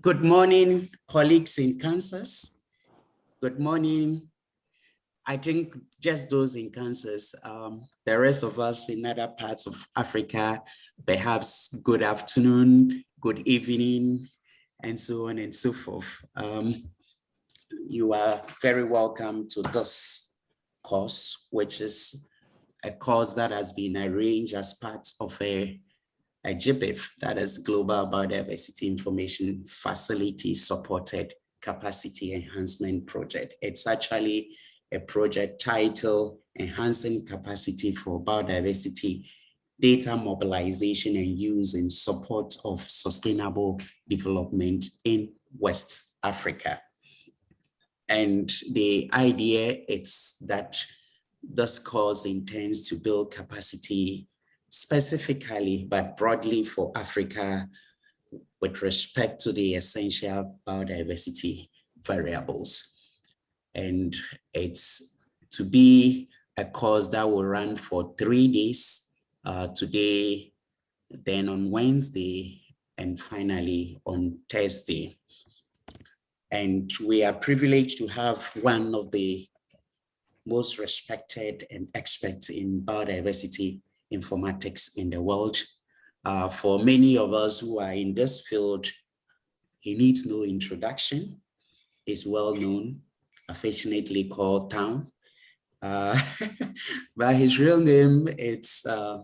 Good morning, colleagues in Kansas. Good morning. I think just those in Kansas, um, the rest of us in other parts of Africa, perhaps good afternoon, good evening, and so on and so forth. Um, you are very welcome to this course, which is a course that has been arranged as part of a a GBIF, that is Global Biodiversity Information Facility Supported Capacity Enhancement Project. It's actually a project titled Enhancing Capacity for Biodiversity Data Mobilization and Use in Support of Sustainable Development in West Africa. And the idea is that this course intends to build capacity specifically, but broadly for Africa with respect to the essential biodiversity variables. And it's to be a course that will run for three days, uh, today, then on Wednesday, and finally on Thursday. And we are privileged to have one of the most respected and experts in biodiversity informatics in the world. Uh, for many of us who are in this field, he needs no introduction. He's well known, affectionately called Town. Uh, but his real name is uh,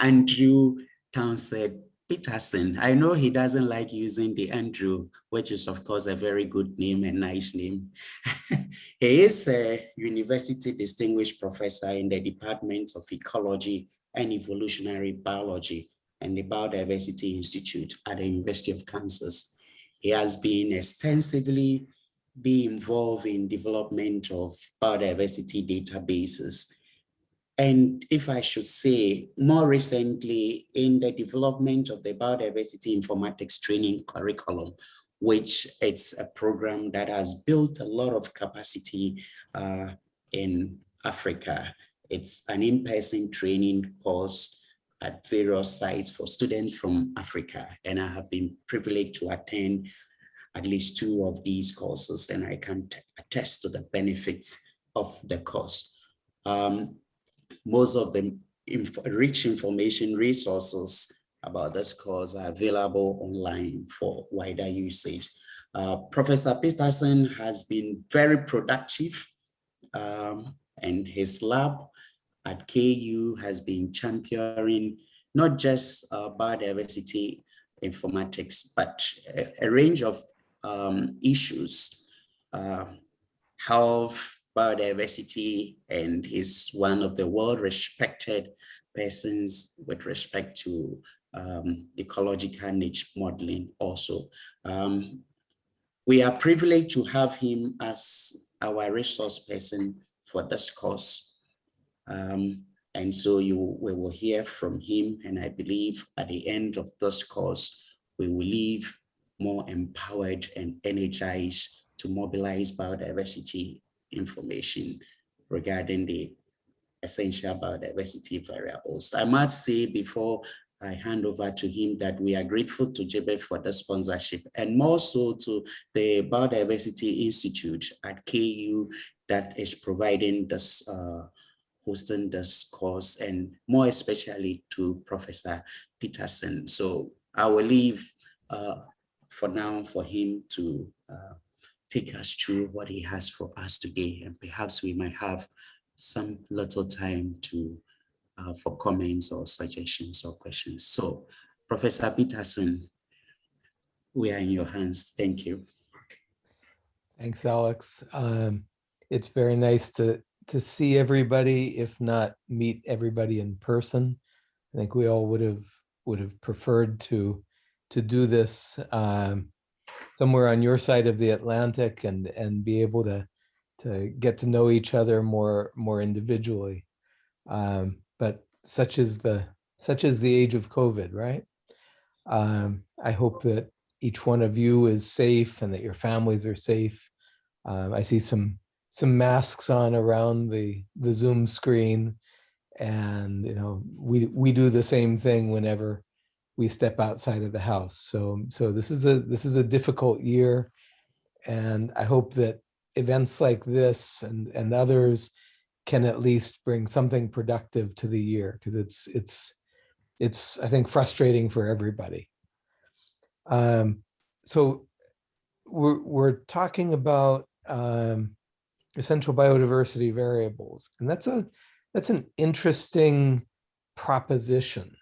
Andrew Townsend Peterson. I know he doesn't like using the Andrew, which is of course a very good name and nice name. he is a university distinguished professor in the Department of Ecology and Evolutionary Biology and the Biodiversity Institute at the University of Kansas. He has been extensively be involved in development of biodiversity databases and if I should say, more recently in the development of the biodiversity informatics training curriculum, which it's a program that has built a lot of capacity uh, in Africa. It's an in-person training course at various sites for students from Africa. And I have been privileged to attend at least two of these courses and I can attest to the benefits of the course. Um, most of the inf rich information resources about this course are available online for wider usage. Uh, Professor Peterson has been very productive um, and his lab at KU has been championing not just uh, biodiversity informatics, but a, a range of um, issues, uh, health, biodiversity and he's one of the world-respected persons with respect to um, ecological niche modeling also. Um, we are privileged to have him as our resource person for this course. Um, and so you we will hear from him. And I believe at the end of this course, we will leave more empowered and energized to mobilize biodiversity information regarding the essential biodiversity variables. I must say before I hand over to him that we are grateful to GBIF for the sponsorship and more so to the Biodiversity Institute at KU that is providing this, uh, hosting this course and more especially to Professor Peterson. So I will leave uh, for now for him to uh, take us through what he has for us today. And perhaps we might have some little time to uh, for comments or suggestions or questions. So Professor Peterson, we are in your hands. Thank you. Thanks, Alex. Um, it's very nice to to see everybody, if not meet everybody in person. I think we all would have would have preferred to to do this um, somewhere on your side of the Atlantic and and be able to to get to know each other more more individually. Um, but such is the such is the age of COVID, right? Um, I hope that each one of you is safe and that your families are safe. Um, I see some some masks on around the the Zoom screen, and you know we we do the same thing whenever we step outside of the house. So, so this is a, this is a difficult year. And I hope that events like this and, and others can at least bring something productive to the year because it's, it's, it's, I think, frustrating for everybody. Um, so we're, we're talking about um, essential biodiversity variables, and that's a, that's an interesting proposition.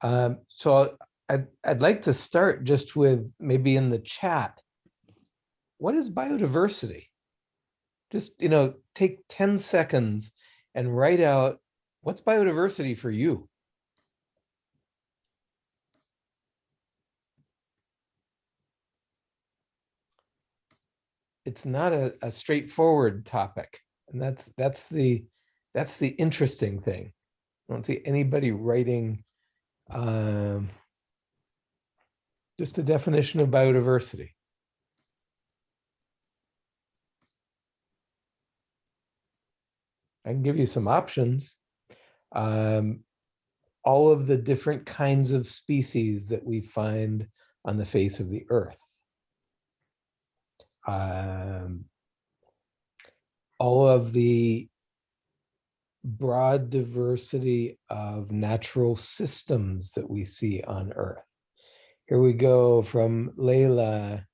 Um, so I'd, I'd like to start just with maybe in the chat. What is biodiversity? Just, you know, take 10 seconds and write out what's biodiversity for you? It's not a, a straightforward topic. And that's that's the that's the interesting thing. I don't see anybody writing um, just a definition of biodiversity. I can give you some options. Um, all of the different kinds of species that we find on the face of the earth. Um, all of the broad diversity of natural systems that we see on Earth. Here we go from Layla.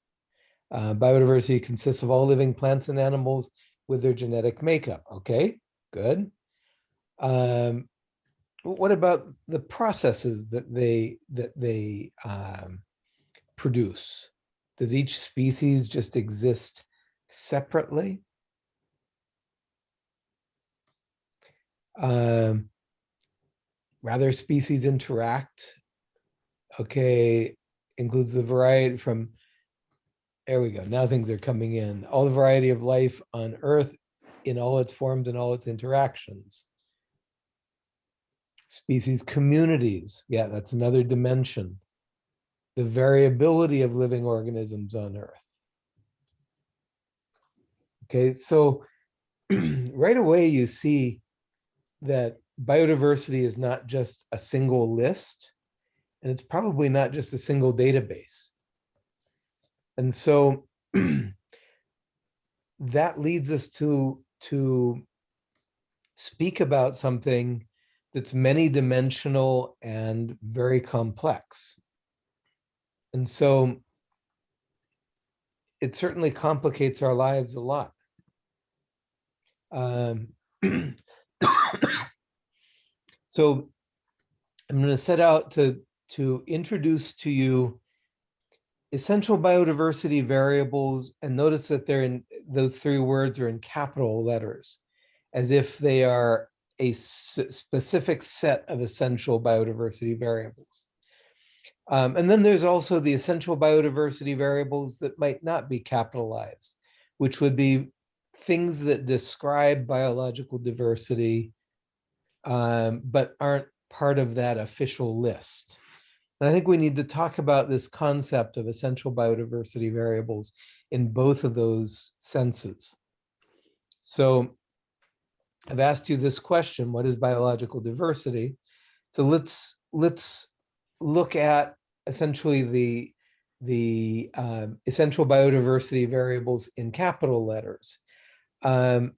Uh, biodiversity consists of all living plants and animals with their genetic makeup. Okay, good. Um, what about the processes that they that they um, produce? Does each species just exist separately? um, rather species interact. Okay, includes the variety from, there we go, now things are coming in. All the variety of life on Earth in all its forms and all its interactions. Species communities, yeah, that's another dimension. The variability of living organisms on Earth. Okay, so right away you see that biodiversity is not just a single list, and it's probably not just a single database. And so that leads us to, to speak about something that's many dimensional and very complex. And so it certainly complicates our lives a lot. Um, so I'm going to set out to, to introduce to you essential biodiversity variables and notice that they're in those three words are in capital letters as if they are a specific set of essential biodiversity variables. Um, and then there's also the essential biodiversity variables that might not be capitalized, which would be things that describe biological diversity, um, but aren't part of that official list. And I think we need to talk about this concept of essential biodiversity variables in both of those senses. So I've asked you this question, what is biological diversity? So let's let's look at essentially the the um, essential biodiversity variables in capital letters. Um,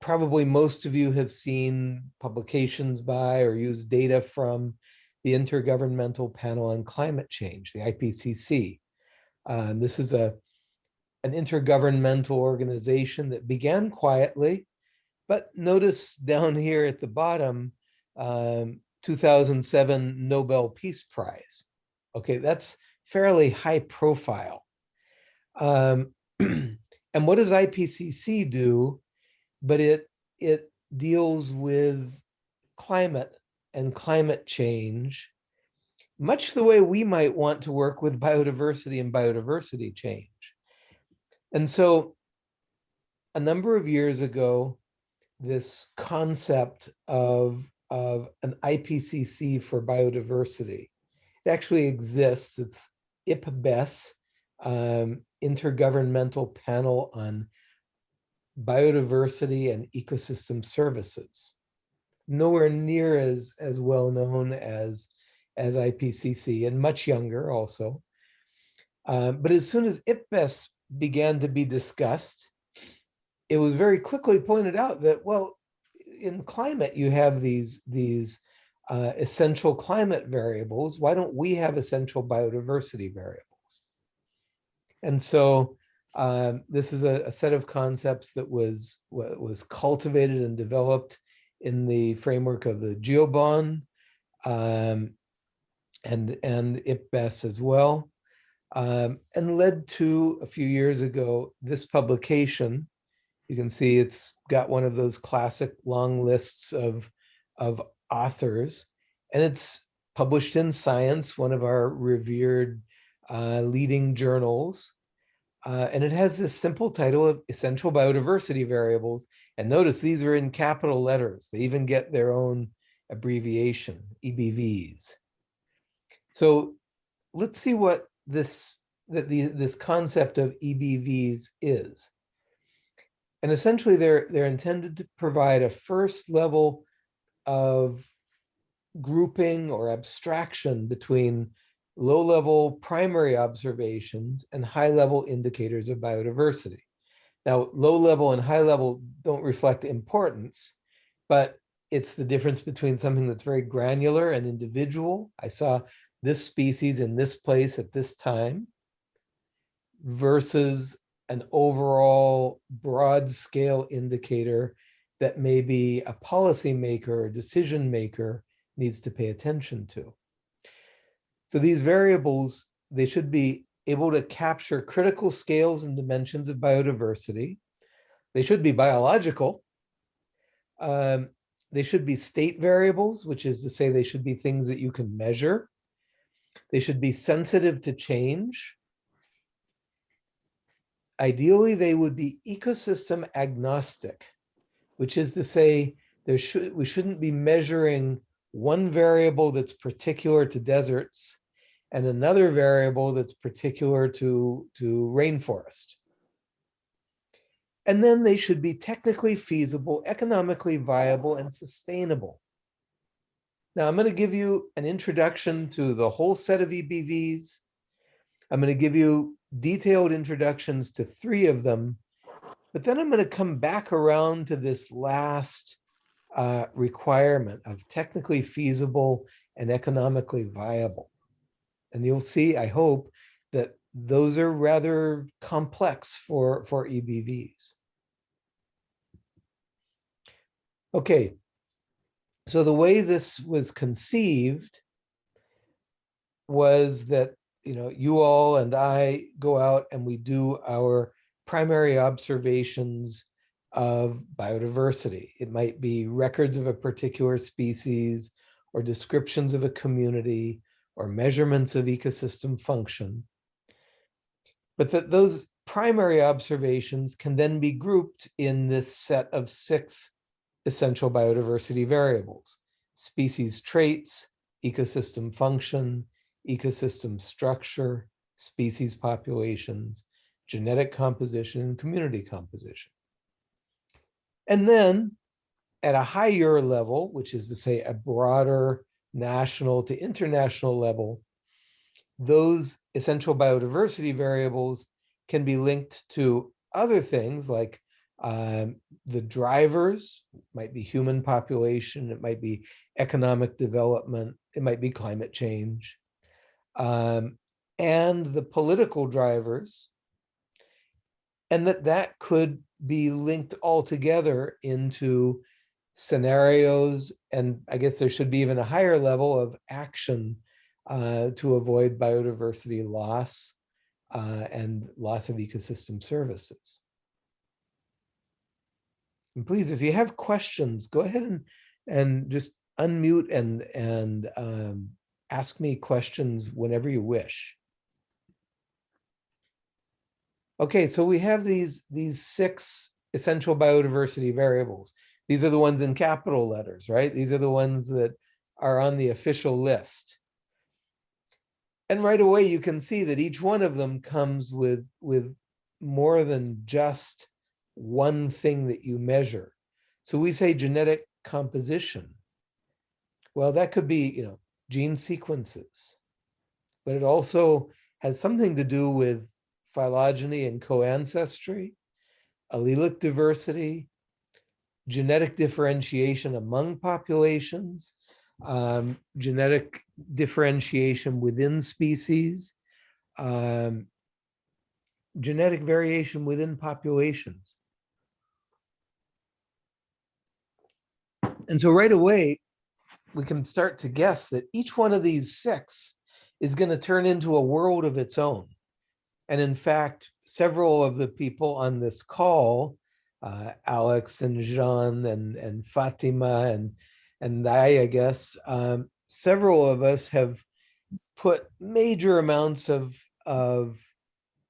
probably most of you have seen publications by or used data from the Intergovernmental Panel on Climate Change, the IPCC. Um, this is a an intergovernmental organization that began quietly, but notice down here at the bottom, um, 2007 Nobel Peace Prize. Okay, that's fairly high profile. Um, And what does IPCC do? But it, it deals with climate and climate change, much the way we might want to work with biodiversity and biodiversity change. And so a number of years ago, this concept of, of an IPCC for biodiversity, it actually exists. It's IPBES, um, intergovernmental panel on biodiversity and ecosystem services. Nowhere near as, as well known as as IPCC and much younger also. Uh, but as soon as IPBES began to be discussed, it was very quickly pointed out that, well, in climate, you have these, these uh, essential climate variables. Why don't we have essential biodiversity variables? And so um, this is a, a, set of concepts that was, was cultivated and developed in the framework of the GEOBON um, and, and IPBES as well, um, and led to a few years ago this publication. You can see it's got one of those classic long lists of, of authors, and it's published in Science, one of our revered uh, leading journals. Uh, and it has this simple title of Essential Biodiversity Variables. And notice these are in capital letters. They even get their own abbreviation, EBVs. So let's see what this, that the, this concept of EBVs is. And essentially they're, they're intended to provide a first level of grouping or abstraction between low-level primary observations and high-level indicators of biodiversity. Now, low-level and high-level don't reflect importance, but it's the difference between something that's very granular and individual. I saw this species in this place at this time versus an overall broad scale indicator that maybe a policymaker decision maker needs to pay attention to. So these variables, they should be able to capture critical scales and dimensions of biodiversity. They should be biological. Um, they should be state variables, which is to say they should be things that you can measure. They should be sensitive to change. Ideally, they would be ecosystem agnostic, which is to say there should we shouldn't be measuring one variable that's particular to deserts and another variable that's particular to, to rainforest. And then they should be technically feasible, economically viable, and sustainable. Now I'm going to give you an introduction to the whole set of EBVs. I'm going to give you detailed introductions to three of them, but then I'm going to come back around to this last uh, requirement of technically feasible and economically viable. And you'll see, I hope, that those are rather complex for, for EBVs. Okay, so the way this was conceived was that, you know, you all and I go out and we do our primary observations of biodiversity. It might be records of a particular species or descriptions of a community or measurements of ecosystem function. But that those primary observations can then be grouped in this set of six essential biodiversity variables, species traits, ecosystem function, ecosystem structure, species populations, genetic composition, and community composition. And then at a higher level, which is to say a broader national to international level, those essential biodiversity variables can be linked to other things like um, the drivers, might be human population, it might be economic development, it might be climate change, um, and the political drivers, and that that could be linked all together into scenarios, and I guess there should be even a higher level of action uh, to avoid biodiversity loss uh, and loss of ecosystem services. And please, if you have questions, go ahead and, and just unmute and, and um, ask me questions whenever you wish. Okay, so we have these, these six essential biodiversity variables. These are the ones in capital letters, right? These are the ones that are on the official list. And right away, you can see that each one of them comes with, with more than just one thing that you measure. So we say genetic composition. Well, that could be, you know, gene sequences, but it also has something to do with phylogeny and co-ancestry, allelic diversity, genetic differentiation among populations, um, genetic differentiation within species, um, genetic variation within populations. And so right away, we can start to guess that each one of these six is going to turn into a world of its own. And in fact, several of the people on this call, uh, Alex and Jean and, and Fatima and, and I, I guess, um, several of us have put major amounts of, of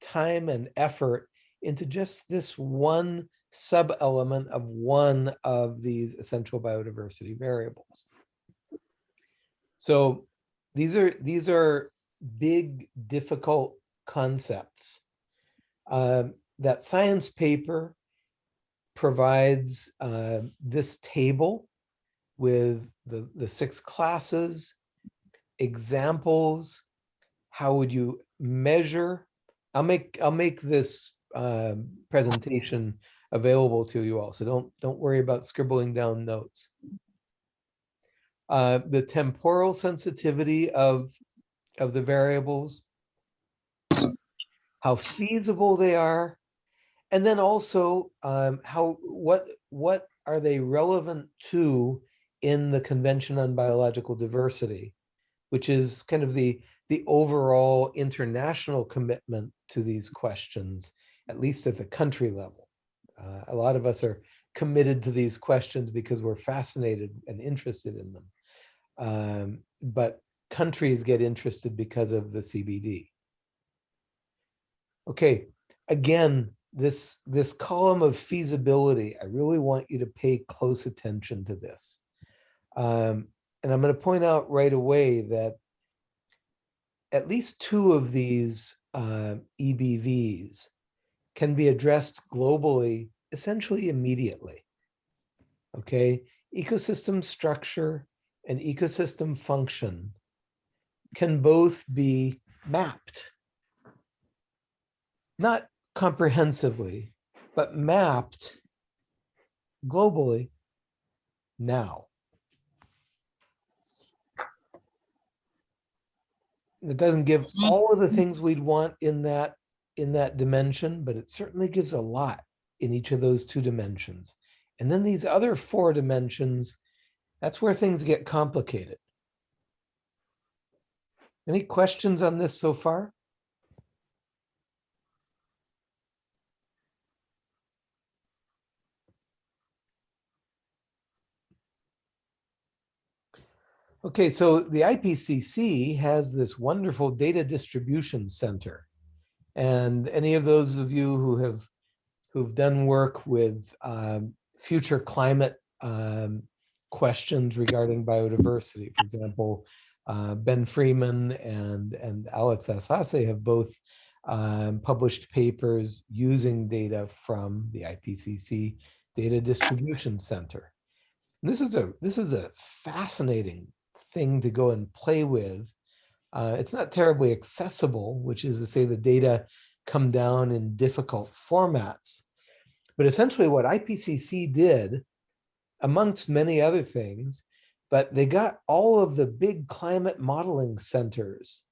time and effort into just this one sub-element of one of these essential biodiversity variables. So these are these are big, difficult concepts. Um, that science paper provides uh, this table with the, the six classes, examples, how would you measure? I'll make I'll make this uh, presentation available to you all, so don't don't worry about scribbling down notes. Uh, the temporal sensitivity of of the variables, how feasible they are, and then also um, how what what are they relevant to in the Convention on Biological Diversity, which is kind of the the overall international commitment to these questions, at least at the country level. Uh, a lot of us are committed to these questions because we're fascinated and interested in them. Um, but countries get interested because of the CBD. Okay, again, this, this column of feasibility, I really want you to pay close attention to this. Um, and I'm going to point out right away that at least two of these uh, EBVs can be addressed globally essentially immediately. Okay, ecosystem structure and ecosystem function can both be mapped. Not comprehensively, but mapped globally now. It doesn't give hmm. all of the things we'd want in that in that dimension, but it certainly gives a lot in each of those two dimensions. And then these other four dimensions, that's where things get complicated. Any questions on this so far? Okay, so the IPCC has this wonderful data distribution center. And any of those of you who have who've done work with um, future climate um, questions regarding biodiversity, for example, uh, Ben Freeman and, and Alex Asase have both um, published papers using data from the IPCC Data Distribution Center. And this is a this is a fascinating thing to go and play with. Uh, it's not terribly accessible, which is to say the data come down in difficult formats. But essentially what IPCC did, amongst many other things, but they got all of the big climate modeling centers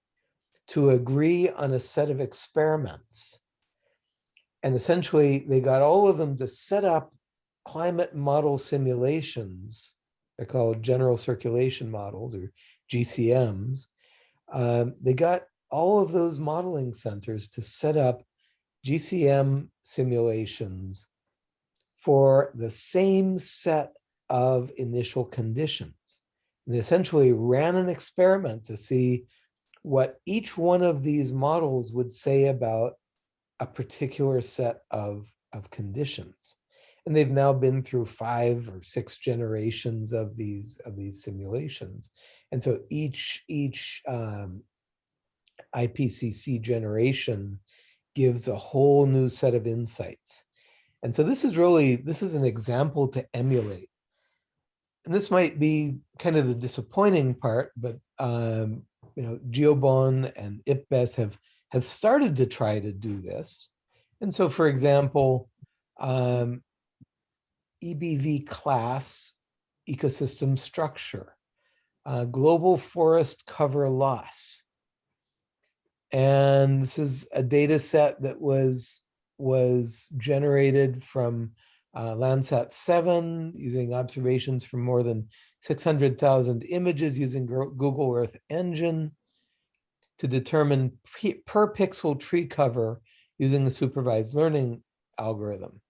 to agree on a set of experiments. And essentially they got all of them to set up climate model simulations. They're called general circulation models or GCMs. Um, they got all of those modeling centers to set up GCM simulations for the same set of initial conditions. And they essentially ran an experiment to see what each one of these models would say about a particular set of, of conditions. And they've now been through five or six generations of these of these simulations. And so each each um, IPCC generation gives a whole new set of insights. And so this is really, this is an example to emulate and this might be kind of the disappointing part, but um, you know, Geobon and IPBES have have started to try to do this. And so, for example, um, EBV class ecosystem structure, uh, global forest cover loss. And this is a data set that was was generated from uh, Landsat 7 using observations from more than 600,000 images using Google Earth Engine to determine per pixel tree cover using a supervised learning algorithm.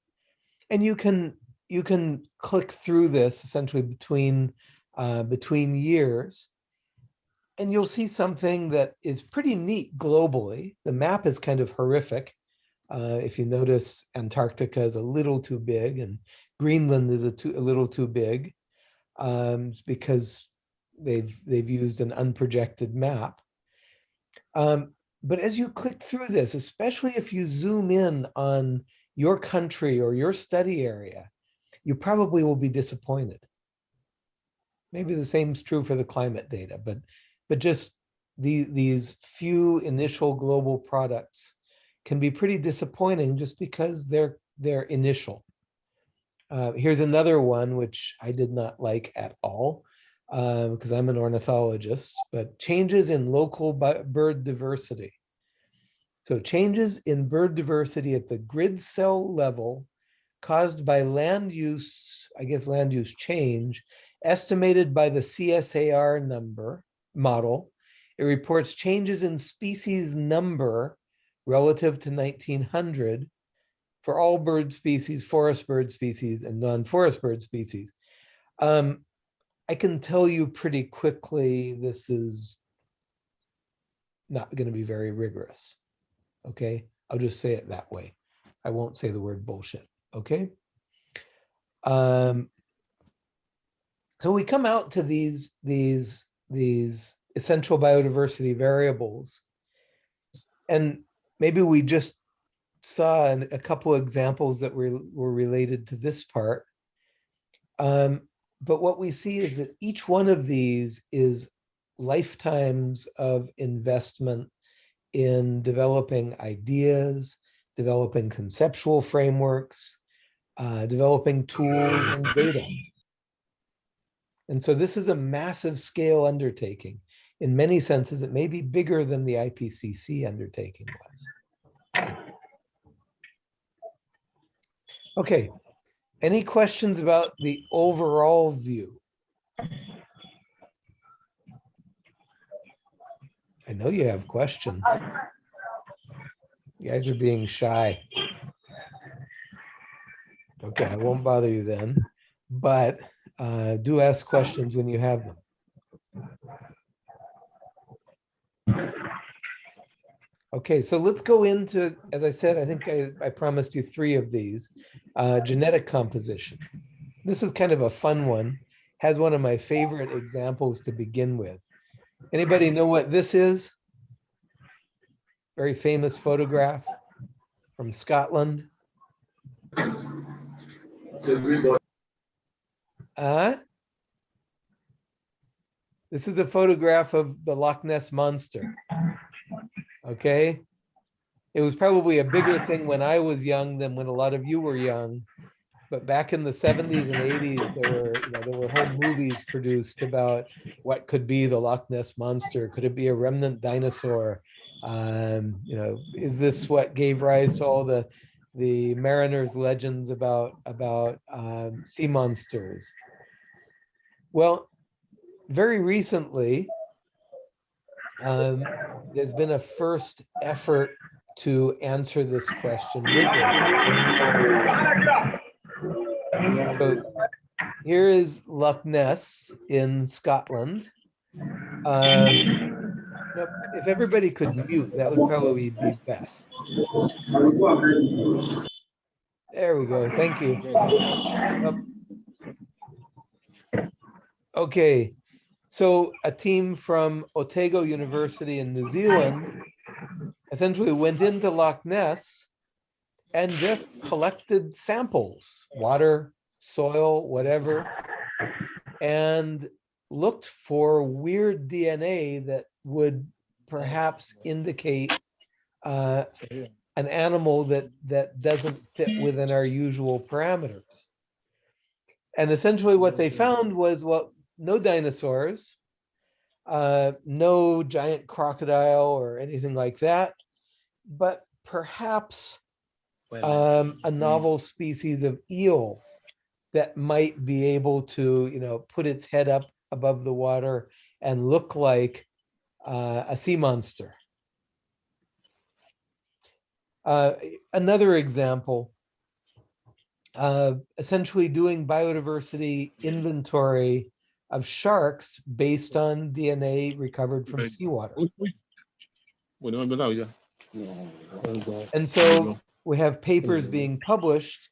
And you can you can click through this essentially between uh, between years and you'll see something that is pretty neat globally. The map is kind of horrific. Uh, if you notice, Antarctica is a little too big and Greenland is a, too, a little too big um, because they've they've used an unprojected map. Um, but as you click through this, especially if you zoom in on your country or your study area, you probably will be disappointed. Maybe the same is true for the climate data, but but just the, these few initial global products can be pretty disappointing just because they're they're initial. Uh, here's another one which I did not like at all because um, I'm an ornithologist, but changes in local bird diversity. So changes in bird diversity at the grid cell level caused by land use, I guess land use change, estimated by the CSAR number model. It reports changes in species number relative to 1900 for all bird species, forest bird species, and non-forest bird species. Um, I can tell you pretty quickly this is not going to be very rigorous. Okay, I'll just say it that way. I won't say the word bullshit. Okay. Um, so we come out to these these these essential biodiversity variables, and maybe we just saw a couple examples that were were related to this part. Um, but what we see is that each one of these is lifetimes of investment in developing ideas, developing conceptual frameworks, uh, developing tools and data. And so this is a massive scale undertaking. In many senses, it may be bigger than the IPCC undertaking was. Okay, any questions about the overall view? I know you have questions. You guys are being shy. Okay, I won't bother you then, but uh, do ask questions when you have them. Okay, so let's go into, as I said, I think I, I promised you three of these, uh, genetic composition. This is kind of a fun one, has one of my favorite examples to begin with. Anybody know what this is? Very famous photograph from Scotland. Uh, this is a photograph of the Loch Ness Monster okay? It was probably a bigger thing when I was young than when a lot of you were young. But back in the 70s and 80s, there were you know, there were whole movies produced about what could be the Loch Ness monster. Could it be a remnant dinosaur? Um, you know, is this what gave rise to all the the mariners' legends about about um, sea monsters? Well, very recently, um, there's been a first effort to answer this question So here is Loch Ness in Scotland. Um, if everybody could mute, that would probably be best. There we go. Thank you. Okay. So a team from Otago University in New Zealand essentially went into Loch Ness and just collected samples, water, soil, whatever, and looked for weird DNA that would perhaps indicate uh, an animal that that doesn't fit within our usual parameters. And essentially what they found was, well, no dinosaurs, uh, no giant crocodile or anything like that, but perhaps um, a novel species of eel that might be able to, you know, put its head up above the water and look like uh, a sea monster. Uh, another example, uh, essentially doing biodiversity inventory of sharks based on DNA recovered from Right. seawater. Uy, uy. Bueno, es verdad, ya. And so we have papers being published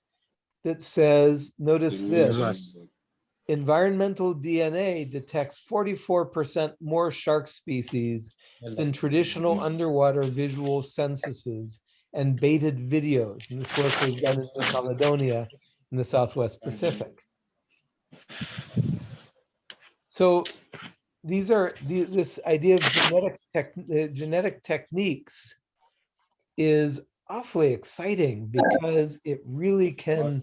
that says, notice this, environmental DNA detects forty-four percent more shark species than traditional mm-hmm. underwater visual censuses and baited videos. And this work was done in New Caledonia in the Southwest Pacific. So these are, the- this idea of genetic tech, uh, genetic techniques is awfully exciting because it really can,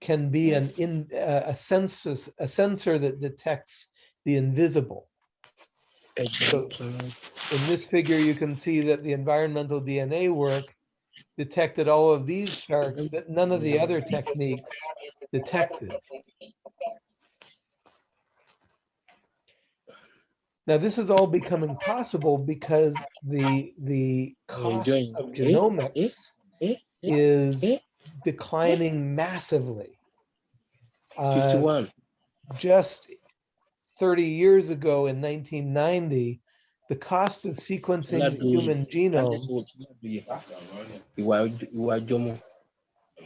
can be an in, uh, a census, a sensor that detects the invisible. So in this figure, you can see that the environmental DNA work detected all of these sharks that none of the other techniques detected. Now, this is all becoming possible because the, the cost of genomics Eh? Eh? is Eh? declining massively. Uh, just 30 years ago in 1990, the cost of sequencing the human genome,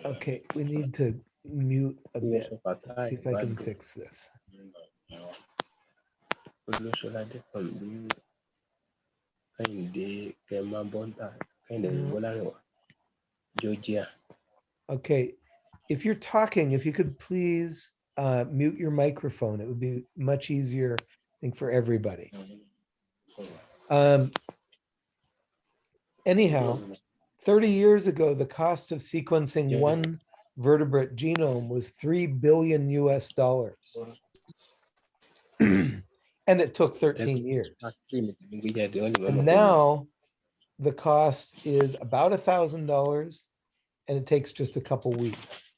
okay, we need to mute a bit. Let's see if I can fix this. Pẹ̀lú Kẹ́hìndé Kẹ́hìndé Mhm. Bọ́lárẹ̀wá Georgia. Okay, if you're talking, if you could please uh, mute your microphone, it would be much easier, I think, for everybody. Um, anyhow, 30 years ago, the cost of sequencing one vertebrate genome was 3 billion US dollars. And it took 13 years. And now the cost is about a thousand dollars and it takes just a couple weeks.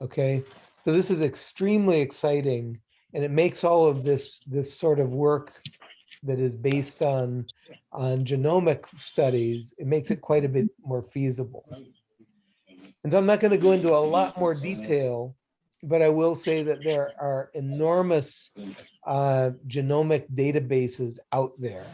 Okay, so this is extremely exciting and it makes all of this, this sort of work that is based on, on genomic studies, it makes it quite a bit more feasible. And so I'm not going to go into a lot more detail, but I will say that there are enormous uh, genomic databases out there.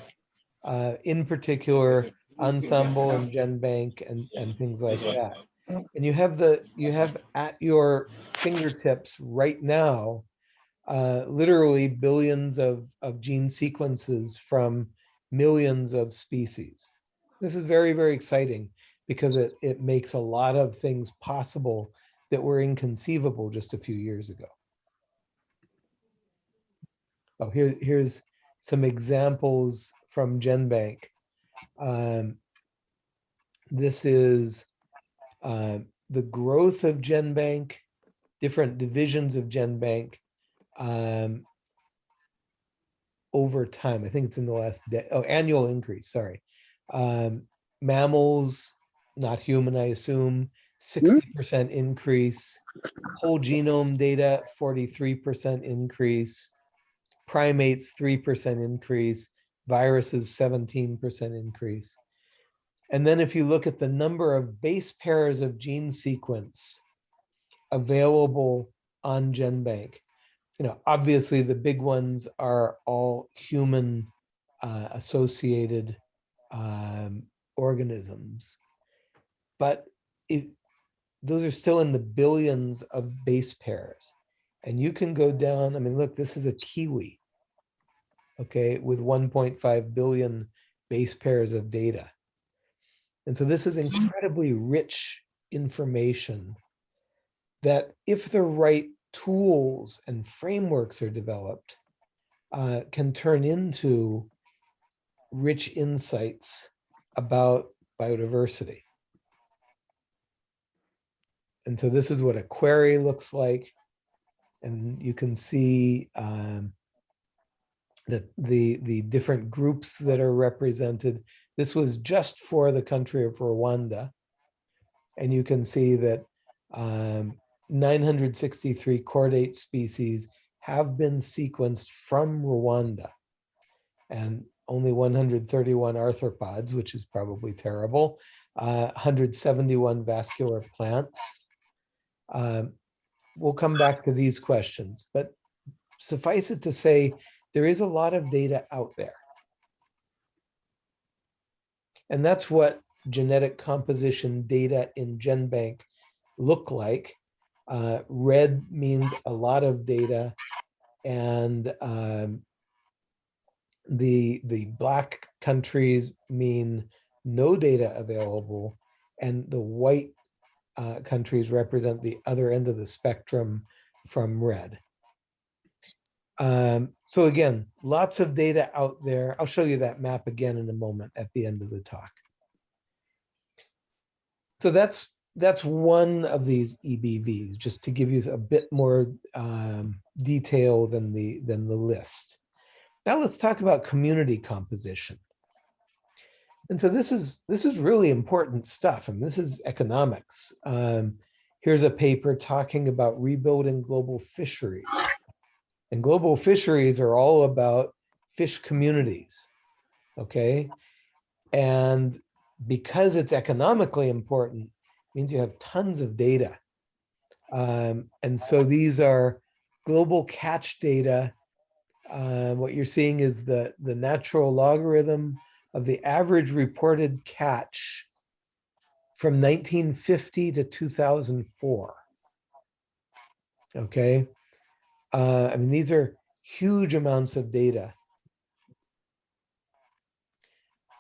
Uh, in particular, Ensembl and GenBank and, and things like that. And you have the, you have at your fingertips right now, uh, literally billions of, of gene sequences from millions of species. This is very, very exciting because it, it makes a lot of things possible that were inconceivable just a few years ago. Oh, here, here's some examples from GenBank. Um, this is uh, the growth of GenBank, different divisions of GenBank um, over time. I think it's in the last oh, annual increase, sorry. Um, mammals, not human, I assume, 60% increase. Whole genome data, 43% increase. Primates, 3% increase. Viruses, 17% increase. And then if you look at the number of base pairs of gene sequence available on GenBank, you know, obviously the big ones are all human uh, associated um, organisms. But it, those are still in the billions of base pairs. And you can go down, I mean, look, this is a kiwi, okay, with 1.5 billion base pairs of data. And so this is incredibly rich information that if the right tools and frameworks are developed, uh, can turn into rich insights about biodiversity. And so this is what a query looks like. And you can see um, that the, the different groups that are represented. This was just for the country of Rwanda. And you can see that um, 963 chordate species have been sequenced from Rwanda. And only 131 arthropods, which is probably terrible, uh, 171 vascular plants. Um, we'll come back to these questions, but suffice it to say, there is a lot of data out there. And that's what genetic composition data in GenBank look like. Uh, red means a lot of data and um, the, the black countries mean no data available and the white uh, countries represent the other end of the spectrum from red. Um, so again, lots of data out there. I'll show you that map again in a moment at the end of the talk. So that's that's one of these EBVs, just to give you a bit more um, detail than the than the list. Now let's talk about community composition. And so this is this is really important stuff, and this is economics. Um, here's a paper talking about rebuilding global fisheries. And global fisheries are all about fish communities, okay? And because it's economically important, means you have tons of data. Um, and so these are global catch data. Uh, what you're seeing is the, the natural logarithm of the average reported catch from 1950 to 2004. Okay. Uh, I mean, these are huge amounts of data.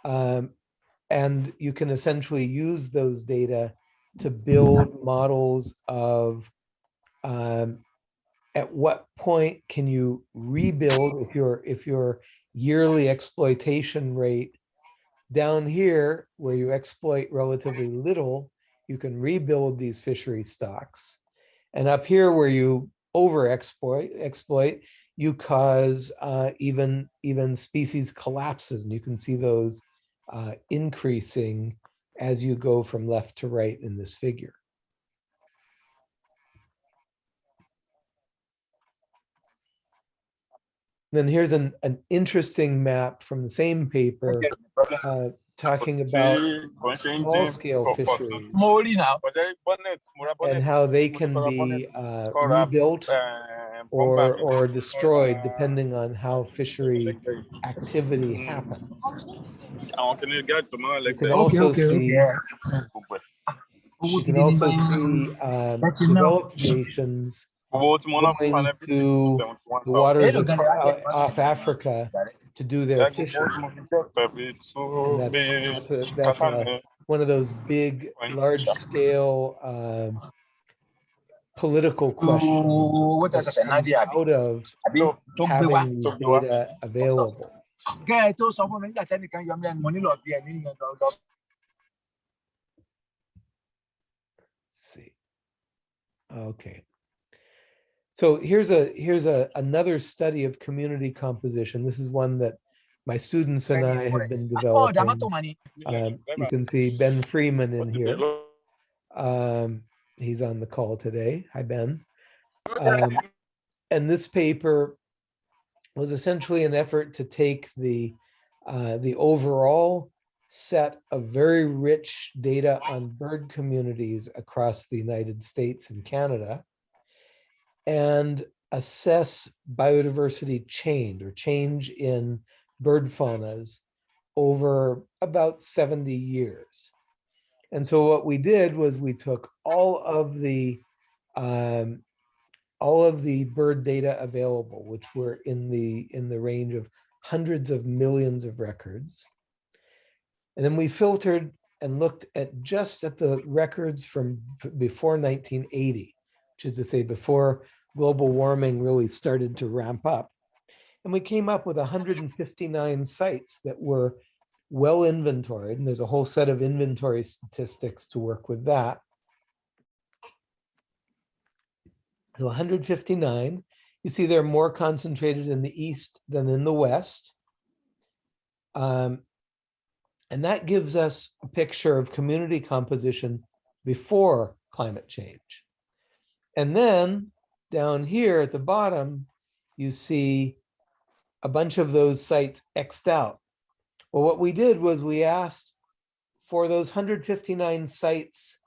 Um, and you can essentially use those data to build models of um, at what point can you rebuild if your if your yearly exploitation rate down here where you exploit relatively little you can rebuild these fishery stocks and up here where you over exploit exploit you cause uh, even even species collapses and you can see those uh, increasing as you go from left to right in this figure. Then here's an, an interesting map from the same paper uh, talking about small scale fisheries and how they can be uh, rebuilt or, or destroyed depending on how fishery activity happens. You can also see, you can also see um, developed nations going to the waters of, uh, off Africa to do their fishing. And that's, that's, a, that's a, one of those big, large scale um, political questions out of data available. Okay, I told someone that come out of having these data available. see. Okay. So here's a here's a another study of community composition. This is one that my students and I have been developing. Um, you can see Ben Freeman in here. Um, he's on the call today. Hi, Ben. Um, and this paper was essentially an effort to take the uh, the overall set of very rich data on bird communities across the United States and Canada and assess biodiversity change or change in bird faunas over about 70 years. And so what we did was we took all of the um, all of the bird data available, which were in the in the range of hundreds of millions of records. And then we filtered and looked at just at the records from before 1980, which is to say before global warming really started to ramp up. And we came up with 159 sites that were well inventoried, and there's a whole set of inventory statistics to work with that. So 159, you see they're more concentrated in the east than in the west. Um, and that gives us a picture of community composition before climate change. And then down here at the bottom, you see a bunch of those sites Xed out. Well, what we did was we asked for those 159 sites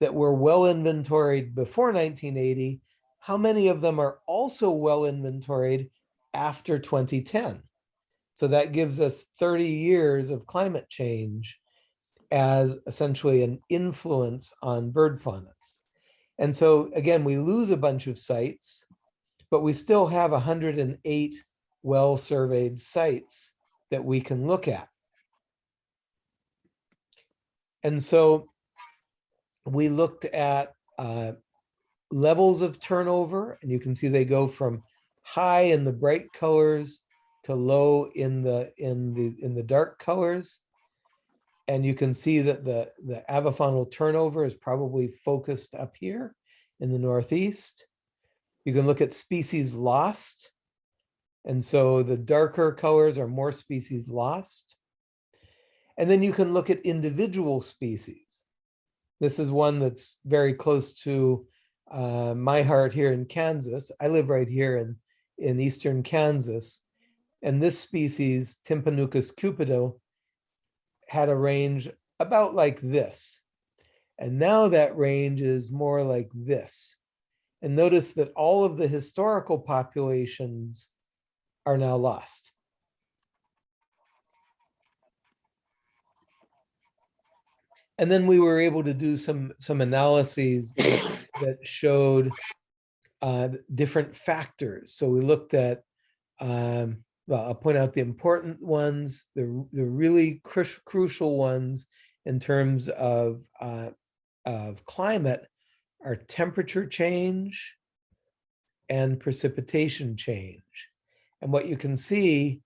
that were well inventoried before 1980, how many of them are also well inventoried after 2010? So that gives us 30 years of climate change as essentially an influence on bird faunas. And so again, we lose a bunch of sites, but we still have 108 well-surveyed sites that we can look at. And so we looked at uh, levels of turnover, and you can see they go from high in the bright colors to low in the in the in the dark colors. And you can see that the, the avifaunal turnover is probably focused up here in the Northeast. You can look at species lost. And so the darker colors are more species lost. And then you can look at individual species. This is one that's very close to uh, my heart here in Kansas. I live right here in, in eastern Kansas. And this species, Tympanuchus cupido, had a range about like this. And now that range is more like this. And notice that all of the historical populations are now lost. And then we were able to do some, some analyses that, that showed uh, different factors. So we looked at um, I'll point out the important ones, the, the really cru crucial ones in terms of, uh, of climate are temperature change and precipitation change. And what you can see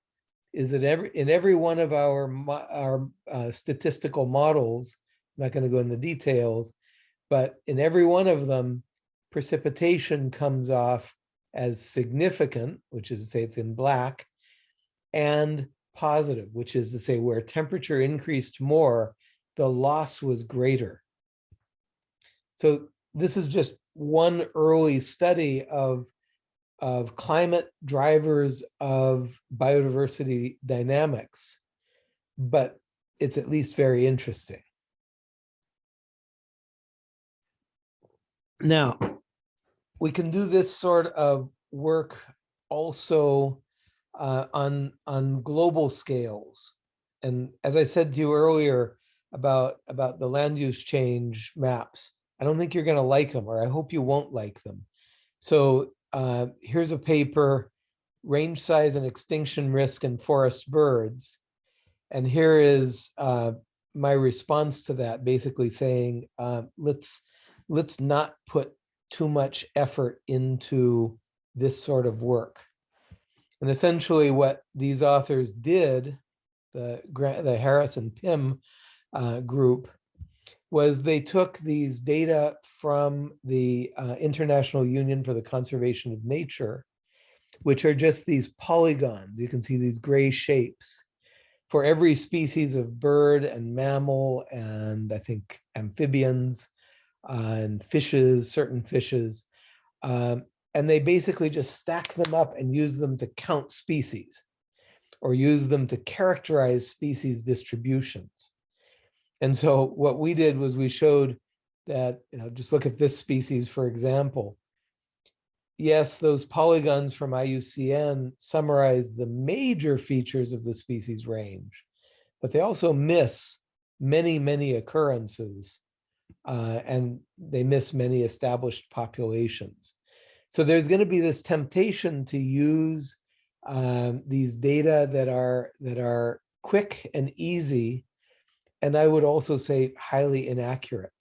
is that every in every one of our, our uh, statistical models, I'm not going to go into the details, but in every one of them, precipitation comes off as significant, which is to say it's in black, and positive, which is to say where temperature increased more, the loss was greater. So this is just one early study of, of climate drivers of biodiversity dynamics, but it's at least very interesting. Now, we can do this sort of work also uh, on on global scales. And as I said to you earlier about about the land use change maps, I don't think you're going to like them, or I hope you won't like them. So uh, here's a paper, range size and extinction risk in forest birds. And here is uh, my response to that, basically saying, uh, let's let's not put too much effort into this sort of work. And essentially what these authors did, the, the Harris and Pimm uh, group, was they took these data from the uh, International Union for the Conservation of Nature, which are just these polygons. You can see these gray shapes for every species of bird and mammal and I think amphibians uh, and fishes, certain fishes. Um, and they basically just stack them up and use them to count species or use them to characterize species distributions. And so what we did was we showed that, you know, just look at this species, for example. Yes, those polygons from IUCN summarize the major features of the species range, but they also miss many, many occurrences uh, and they miss many established populations. So there's going to be this temptation to use um, these data that are that are quick and easy, and I would also say highly inaccurate.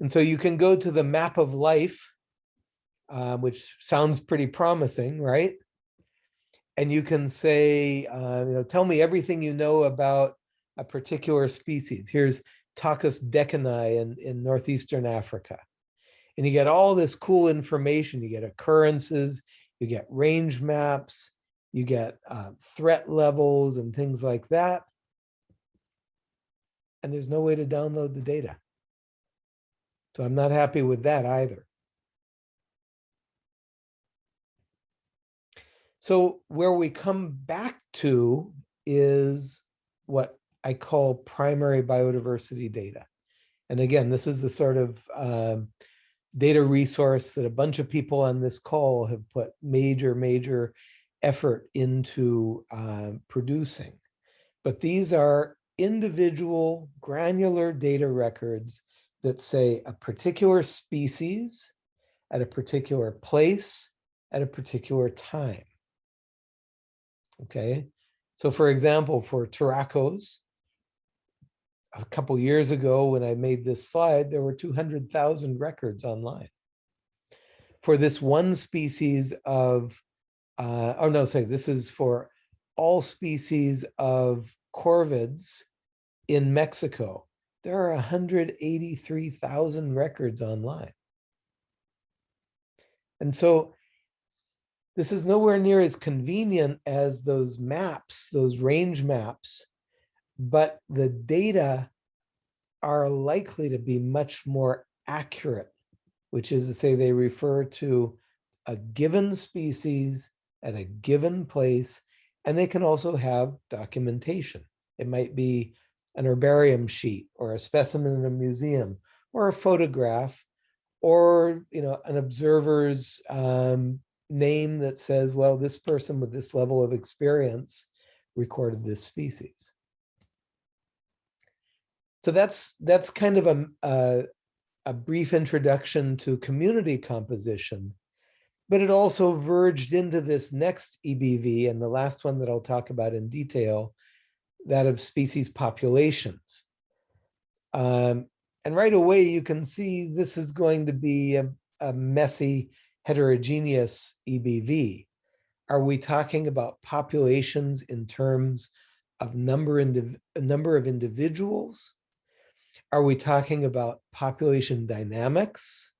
And so you can go to the map of life uh, which sounds pretty promising, right? And you can say, uh, you know, tell me everything you know about a particular species. Here's Tockus deckeni in, in Northeastern Africa. And you get all this cool information. You get occurrences, you get range maps, you get uh, threat levels and things like that. And there's no way to download the data. So I'm not happy with that either. So where we come back to is what I call primary biodiversity data. And again, this is the sort of um, data resource that a bunch of people on this call have put major, major effort into uh, producing. But these are individual granular data records that say a particular species at a particular place at a particular time. Okay, so for example, for Turacos, a couple years ago when I made this slide, there were 200,000 records online. For this one species of, uh, oh no, sorry, this is for all species of corvids in Mexico. There are 183,000 records online. And so this is nowhere near as convenient as those maps, those range maps, but the data are likely to be much more accurate, which is to say they refer to a given species at a given place, and they can also have documentation. It might be an herbarium sheet or a specimen in a museum or a photograph or you know an observer's um, name that says, well, this person with this level of experience recorded this species. So that's that's kind of a, a, a brief introduction to community composition, but it also verged into this next EBV and the last one that I'll talk about in detail, that of species populations. Um, and right away, you can see this is going to be a, a messy, heterogeneous EBV. Are we talking about populations in terms of number, number of individuals? Are we talking about population dynamics?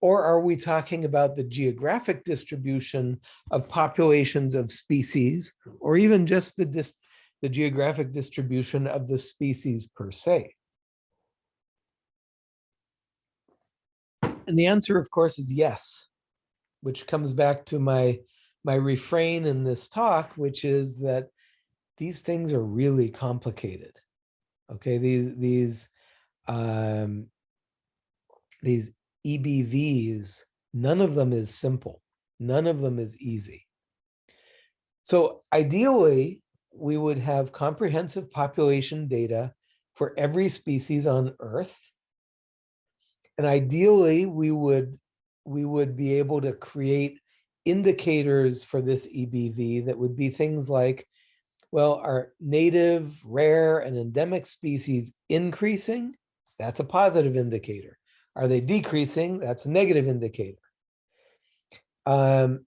Or are we talking about the geographic distribution of populations of species, or even just the, dis the geographic distribution of the species per se? And the answer, of course, is yes, which comes back to my, my refrain in this talk, which is that these things are really complicated. Okay, these these um, these EBVs, none of them is simple. None of them is easy. So ideally, we would have comprehensive population data for every species on Earth. And ideally, we would we would be able to create indicators for this EBV that would be things like well, are native, rare, and endemic species increasing? That's a positive indicator. Are they decreasing? That's a negative indicator. Um,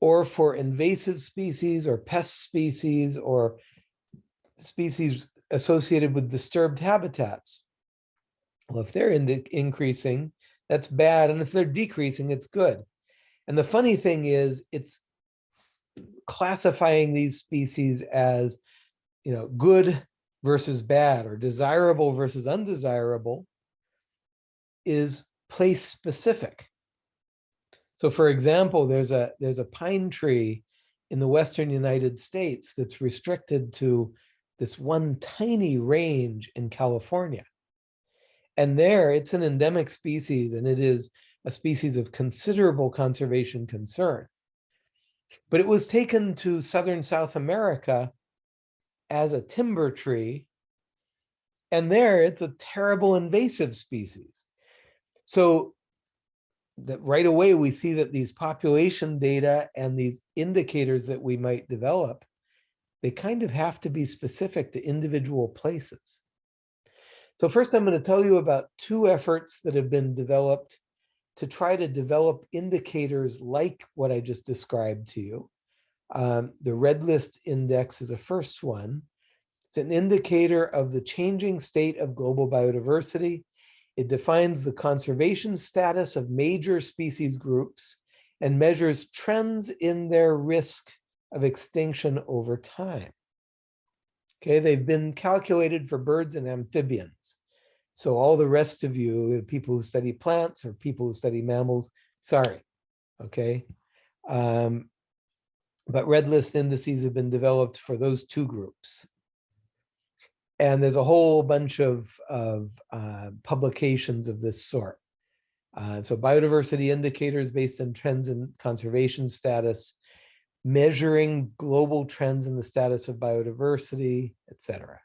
or for invasive species or pest species or species associated with disturbed habitats. Well, if they're in the increasing, that's bad. And if they're decreasing, it's good. And the funny thing is, it's classifying these species as, you know, good versus bad or desirable versus undesirable is place specific. So for example, there's a there's a pine tree in the Western United States that's restricted to this one tiny range in California. And there it's an endemic species and it is a species of considerable conservation concern. But it was taken to southern South America as a timber tree. And there it's a terrible invasive species. So that right away we see that these population data and these indicators that we might develop, they kind of have to be specific to individual places. So first I'm going to tell you about two efforts that have been developed to try to develop indicators like what I just described to you. Um, the red list index is a first one. It's an indicator of the changing state of global biodiversity. It defines the conservation status of major species groups and measures trends in their risk of extinction over time. Okay, they've been calculated for birds and amphibians. So all the rest of you, people who study plants or people who study mammals, sorry, okay? Um, but red list indices have been developed for those two groups. And there's a whole bunch of, of uh, publications of this sort. Uh, so biodiversity indicators based on trends in conservation status, measuring global trends in the status of biodiversity, etc.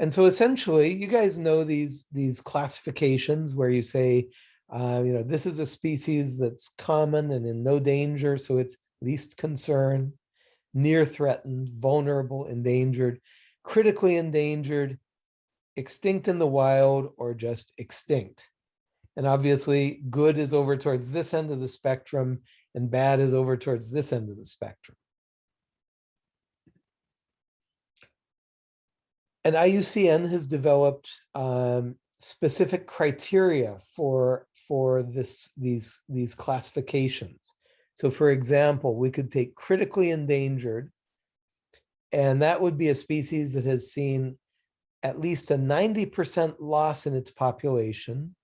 And so essentially, you guys know these, these classifications where you say, uh, you know, this is a species that's common and in no danger, so it's least concern, near threatened, vulnerable, endangered, critically endangered, extinct in the wild, or just extinct. And obviously, good is over towards this end of the spectrum, and bad is over towards this end of the spectrum. And IUCN has developed um, specific criteria for for this these these classifications. So, for example, we could take critically endangered, and that would be a species that has seen at least a 90% loss in its population.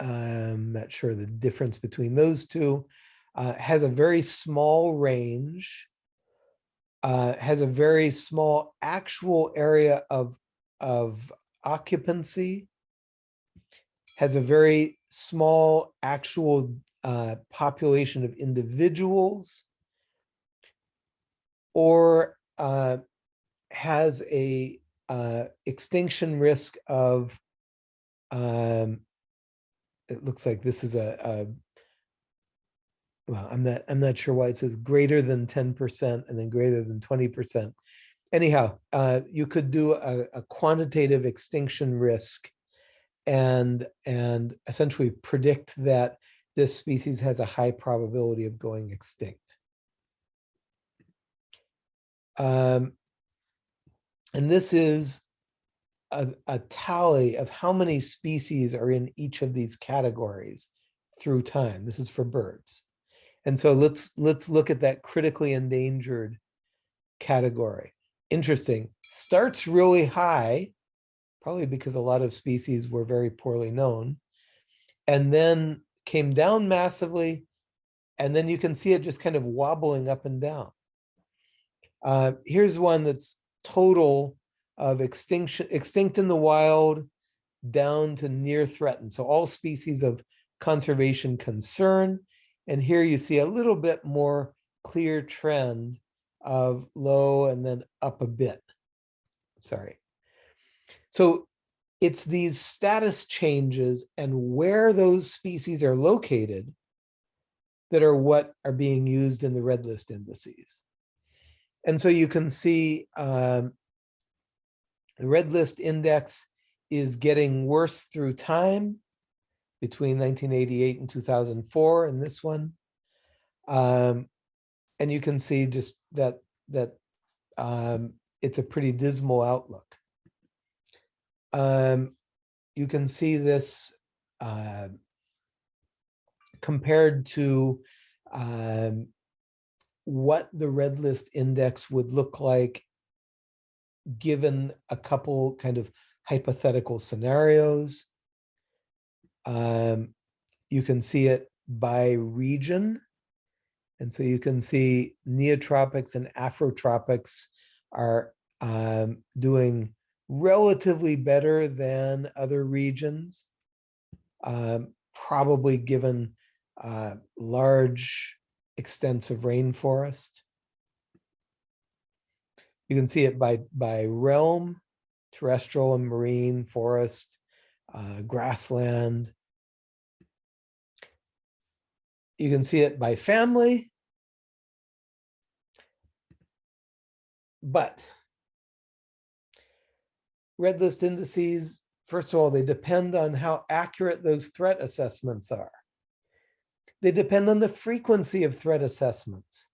I'm not sure the difference between those two. Uh, has a very small range uh, has a very small actual area of, of occupancy, has a very small actual uh, population of individuals, or uh, has a uh, extinction risk of, um, it looks like this is a, a well, I'm not, I'm not sure why it says greater than 10% and then greater than 20%. Anyhow, uh, you could do a, a quantitative extinction risk and, and essentially predict that this species has a high probability of going extinct. Um, and this is a, a tally of how many species are in each of these categories through time. This is for birds. And so let's let's look at that critically endangered category. Interesting. Starts really high, probably because a lot of species were very poorly known, and then came down massively, and then you can see it just kind of wobbling up and down. Uh, here's one that's total of extinction, extinct in the wild, down to near threatened. So all species of conservation concern and here you see a little bit more clear trend of low and then up a bit. Sorry. So it's these status changes and where those species are located that are what are being used in the red list indices. And so you can see um, the red list index is getting worse through time between 1988 and 2004 and this one. Um, and you can see just that that um, it's a pretty dismal outlook. Um, you can see this uh, compared to um, what the red list index would look like given a couple kind of hypothetical scenarios. Um, you can see it by region. And so you can see neotropics and afrotropics are um, doing relatively better than other regions, um, probably given uh, large extensive rainforest. You can see it by, by realm, terrestrial and marine, forest, uh, grassland, you can see it by family. But red list indices, first of all, they depend on how accurate those threat assessments are. They depend on the frequency of threat assessments.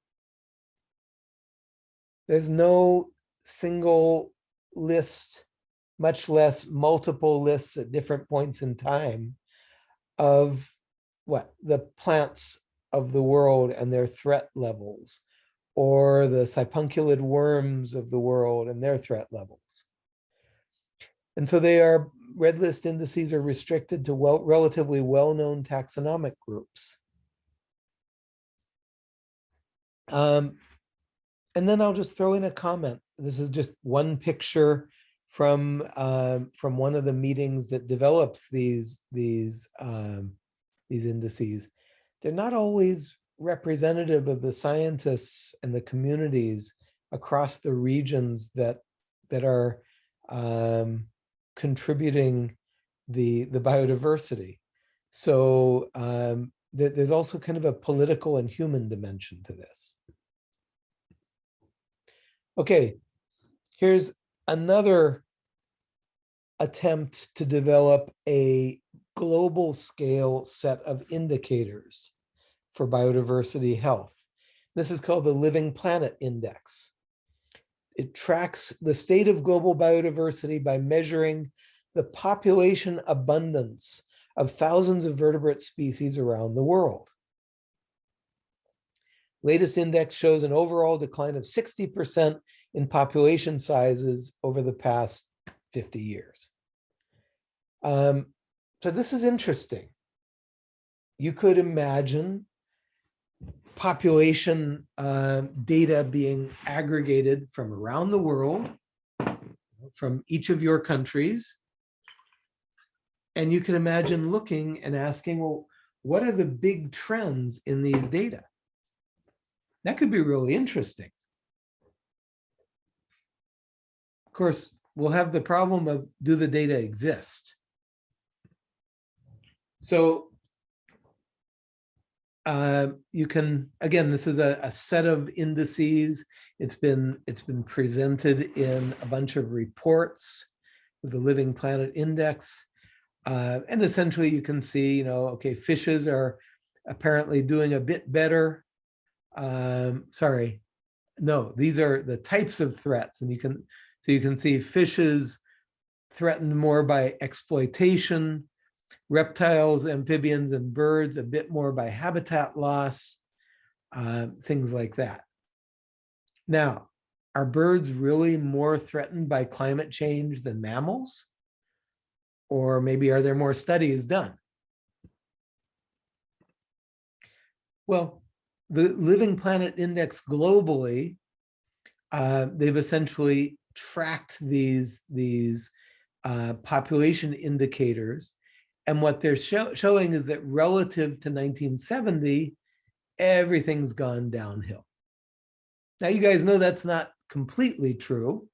There's no single list, much less multiple lists at different points in time of what the plants of the world and their threat levels, or the sipunculid worms of the world and their threat levels. And so they are, red list indices are restricted to well, relatively well-known taxonomic groups. Um, and then I'll just throw in a comment. This is just one picture from um, from one of the meetings that develops these these um, these indices. They're not always representative of the scientists and the communities across the regions that that are um, contributing the the biodiversity. So um, th there's also kind of a political and human dimension to this. Okay, here's another attempt to develop a global scale set of indicators for biodiversity health. This is called the Living Planet Index. It tracks the state of global biodiversity by measuring the population abundance of thousands of vertebrate species around the world. Latest index shows an overall decline of 60% in population sizes over the past 50 years. Um, so this is interesting. You could imagine population uh, data being aggregated from around the world, from each of your countries. And you can imagine looking and asking, well, what are the big trends in these data? That could be really interesting. Of course, we'll have the problem of do the data exist? So uh, you can, again, this is a, a, set of indices. It's been, it's been presented in a bunch of reports with the Living Planet Index. Uh, and essentially you can see, you know, okay, fishes are apparently doing a bit better. Um, sorry, no, these are the types of threats. And you can, so you can see fishes threatened more by exploitation, reptiles, amphibians, and birds a bit more by habitat loss, uh, things like that. Now, are birds really more threatened by climate change than mammals? Or maybe are there more studies done? Well, the Living Planet Index globally, uh, they've essentially tracked these, these uh, population indicators and what they're show, showing is that relative to 1970, everything's gone downhill. Now, you guys know that's not completely true.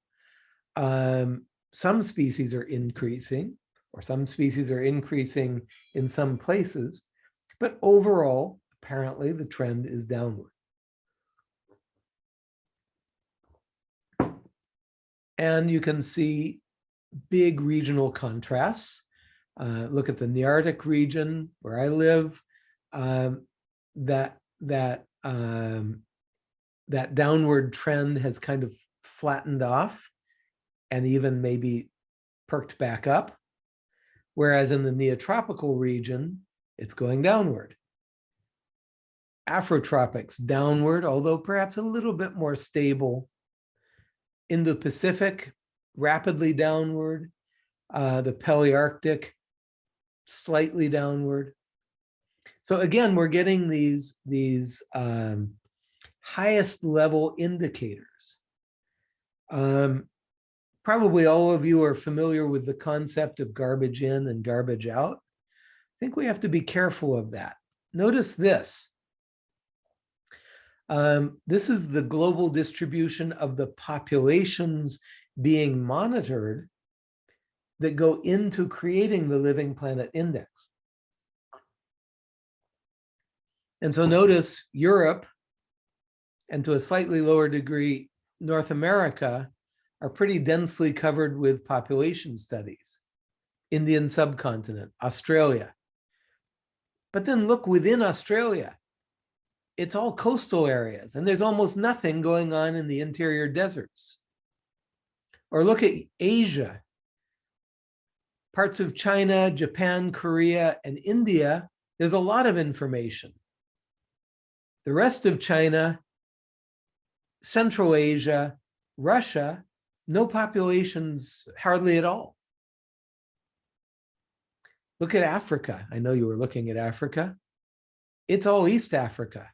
Um, some species are increasing, or some species are increasing in some places, but overall, apparently the trend is downward. And you can see big regional contrasts. Uh, look at the Nearctic region where I live, um, that that um, that downward trend has kind of flattened off and even maybe perked back up. Whereas in the neotropical region, it's going downward. Afrotropics downward, although perhaps a little bit more stable. Indo-Pacific, rapidly downward. Uh, the Palearctic, slightly downward. So again, we're getting these, these um, highest level indicators. Um, probably all of you are familiar with the concept of garbage in and garbage out. I think we have to be careful of that. Notice this. Um, this is the global distribution of the populations being monitored that go into creating the Living Planet Index. And so notice Europe, and to a slightly lower degree, North America, are pretty densely covered with population studies. Indian subcontinent, Australia. But then look within Australia. It's all coastal areas and there's almost nothing going on in the interior deserts. Or look at Asia. Parts of China, Japan, Korea, and India, there's a lot of information. The rest of China, Central Asia, Russia, no populations hardly at all. Look at Africa. I know you were looking at Africa. It's all East Africa.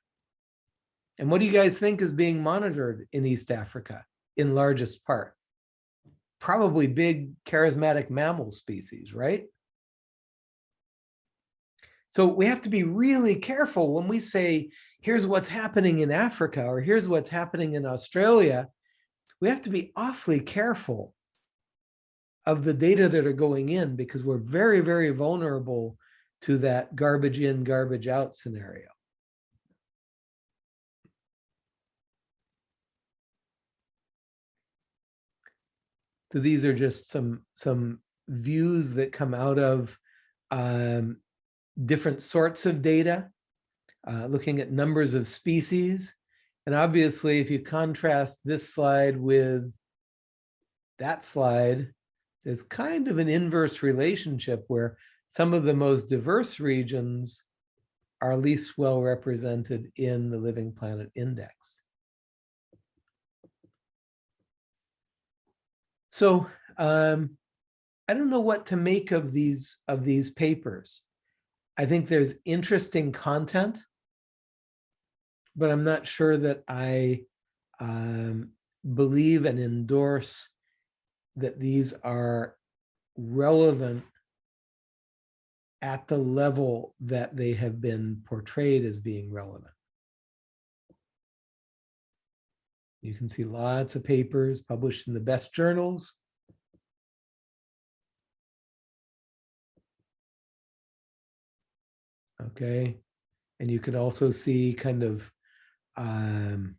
And what do you guys think is being monitored in East Africa in largest part? Probably big charismatic mammal species, right? So we have to be really careful when we say, here's what's happening in Africa or here's what's happening in Australia. We have to be awfully careful of the data that are going in because we're very, very vulnerable to that garbage in, garbage out scenario. So these are just some, some views that come out of um, different sorts of data, uh, looking at numbers of species. And obviously, if you contrast this slide with that slide, there's kind of an inverse relationship where some of the most diverse regions are least well represented in the Living Planet Index. So um, I don't know what to make of these of these papers. I think there's interesting content, but I'm not sure that I um, believe and endorse that these are relevant at the level that they have been portrayed as being relevant. You can see lots of papers published in the best journals. Okay, and you can also see kind of um,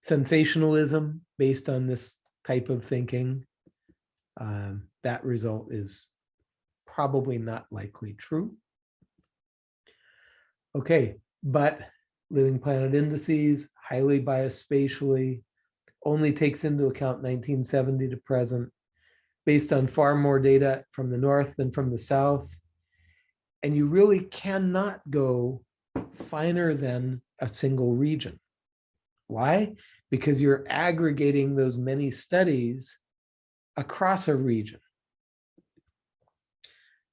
sensationalism based on this type of thinking. Um, that result is probably not likely true. Okay, but living planet indices, highly biased spatially, only takes into account 1970 to present, based on far more data from the north than from the south. And you really cannot go finer than a single region. Why? Because you're aggregating those many studies across a region.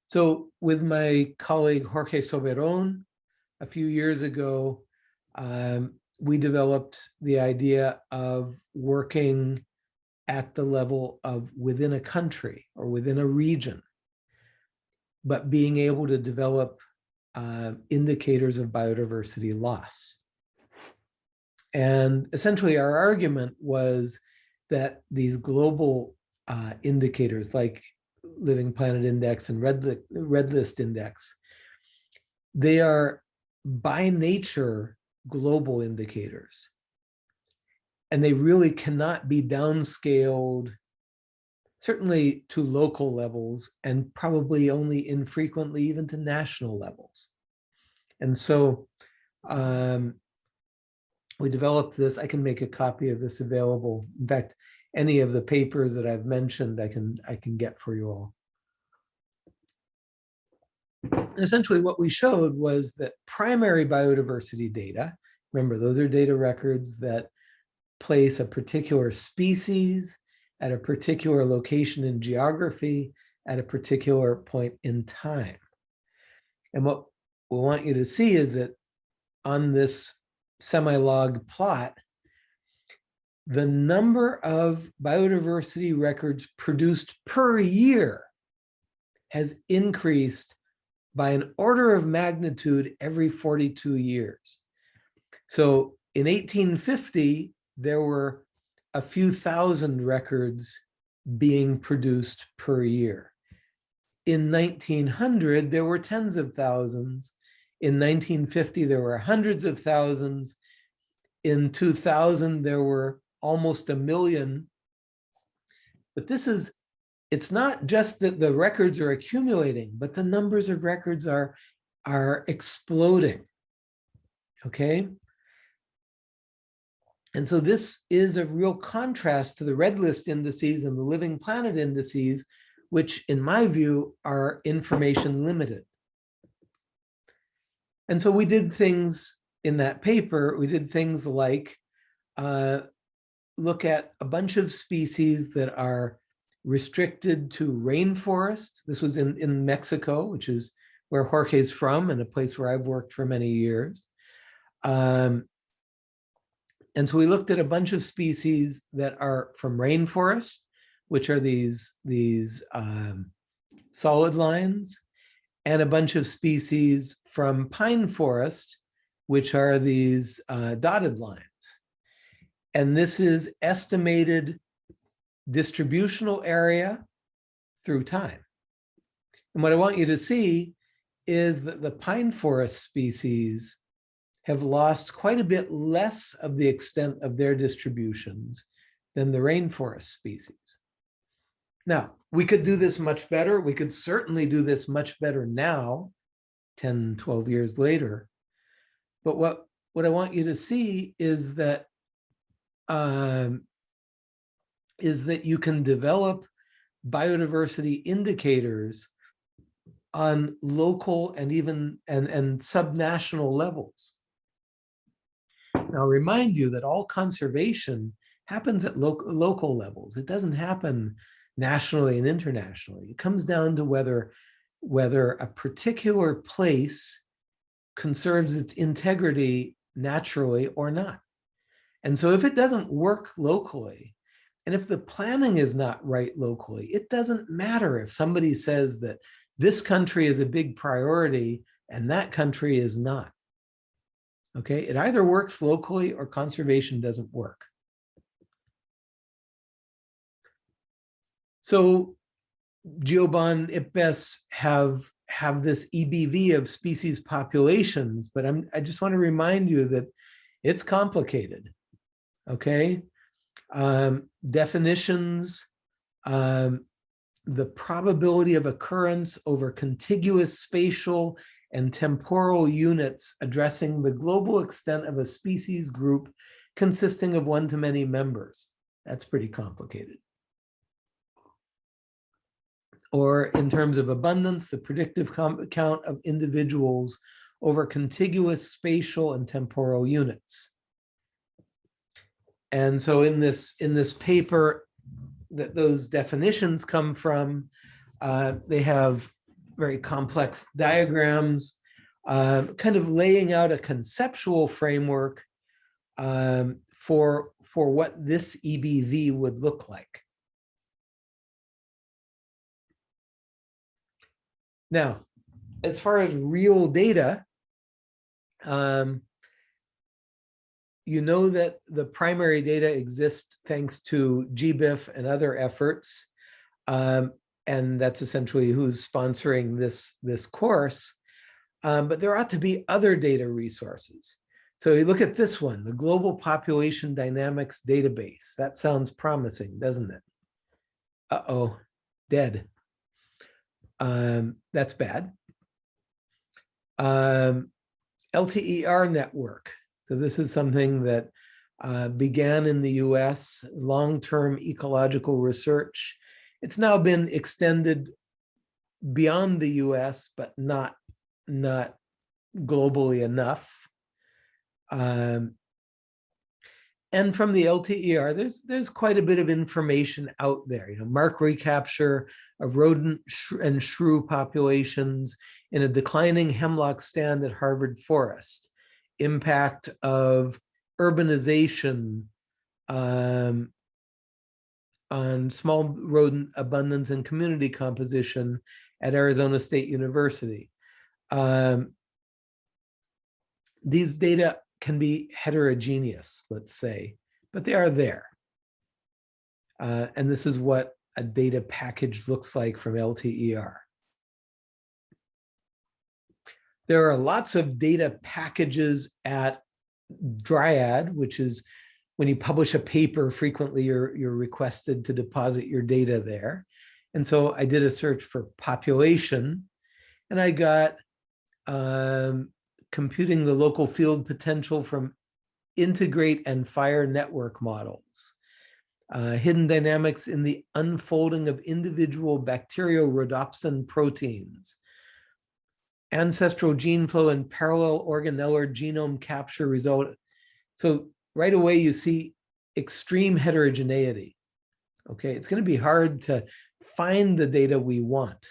So with my colleague Jorge Soberon, a few years ago, um, we developed the idea of working at the level of within a country or within a region, but being able to develop uh, indicators of biodiversity loss. And essentially our argument was that these global uh, indicators like Living Planet Index and Red, Red List Index, they are by nature global indicators. And they really cannot be downscaled, certainly to local levels, and probably only infrequently even to national levels. And so um, we developed this. I can make a copy of this available. In fact, any of the papers that I've mentioned, I can I can get for you all. And essentially what we showed was that primary biodiversity data, remember those are data records that place a particular species at a particular location in geography at a particular point in time. And what we want you to see is that on this semi-log plot, the number of biodiversity records produced per year has increased by an order of magnitude every 42 years. So in 1850, there were a few thousand records being produced per year. In 1900, there were tens of thousands. In 1950, there were hundreds of thousands. In 2000, there were almost a million But this is, it's not just that the records are accumulating, but the numbers of records are, are exploding. Okay? And so this is a real contrast to the red list indices and the living planet indices, which in my view are information limited. And so we did things in that paper, we did things like uh, look at a bunch of species that are restricted to rainforest. This was in, in Mexico, which is where Jorge's from and a place where I've worked for many years. Um, and so we looked at a bunch of species that are from rainforest, which are these, these um, solid lines, and a bunch of species from pine forest, which are these uh, dotted lines. And this is estimated distributional area through time. And what I want you to see is that the pine forest species have lost quite a bit less of the extent of their distributions than the rainforest species. Now, we could do this much better. We could certainly do this much better now, 10, 12 years later. But what, what I want you to see is that um, is that you can develop biodiversity indicators on local and even and, and subnational levels. Now, remind you that all conservation happens at local local levels. It doesn't happen nationally and internationally. It comes down to whether whether a particular place conserves its integrity naturally or not. And so if it doesn't work locally, and if the planning is not right locally, it doesn't matter if somebody says that this country is a big priority and that country is not. Okay, it either works locally or conservation doesn't work. So Geobon IPBES have have this EBV of species populations, but I'm I just want to remind you that it's complicated. Okay, um, definitions, um, the probability of occurrence over contiguous spatial and temporal units addressing the global extent of a species group consisting of one to many members. That's pretty complicated. Or in terms of abundance, the predictive count of individuals over contiguous spatial and temporal units. And so in this in this paper that those definitions come from, uh, they have very complex diagrams, uh, kind of laying out a conceptual framework um, for, for what this EBV would look like. Now, as far as real data, um, you know that the primary data exists thanks to GBIF and other efforts. Um, and that's essentially who's sponsoring this, this course. Um, but there ought to be other data resources. So you look at this one, the Global Population Dynamics Database. That sounds promising, doesn't it? Uh-oh, dead. Um, that's bad. Um, LTER network. So this is something that uh, began in the US, long-term ecological research. It's now been extended beyond the US, but not, not globally enough. Um, and from the LTER, there's there's quite a bit of information out there. You know, mark recapture of rodent and shrew populations in a declining hemlock stand at Harvard Forest impact of urbanization um, on small rodent abundance and community composition at Arizona State University. Um, these data can be heterogeneous, let's say, but they are there. Uh, and this is what a data package looks like from LTER. There are lots of data packages at Dryad, which is when you publish a paper, frequently you're, you're requested to deposit your data there. And so I did a search for population and I got um, computing the local field potential from integrate and fire network models. Uh, hidden dynamics in the unfolding of individual bacteriorhodopsin proteins. Ancestral gene flow and parallel organellar genome capture result. So right away you see extreme heterogeneity. Okay, it's going to be hard to find the data we want.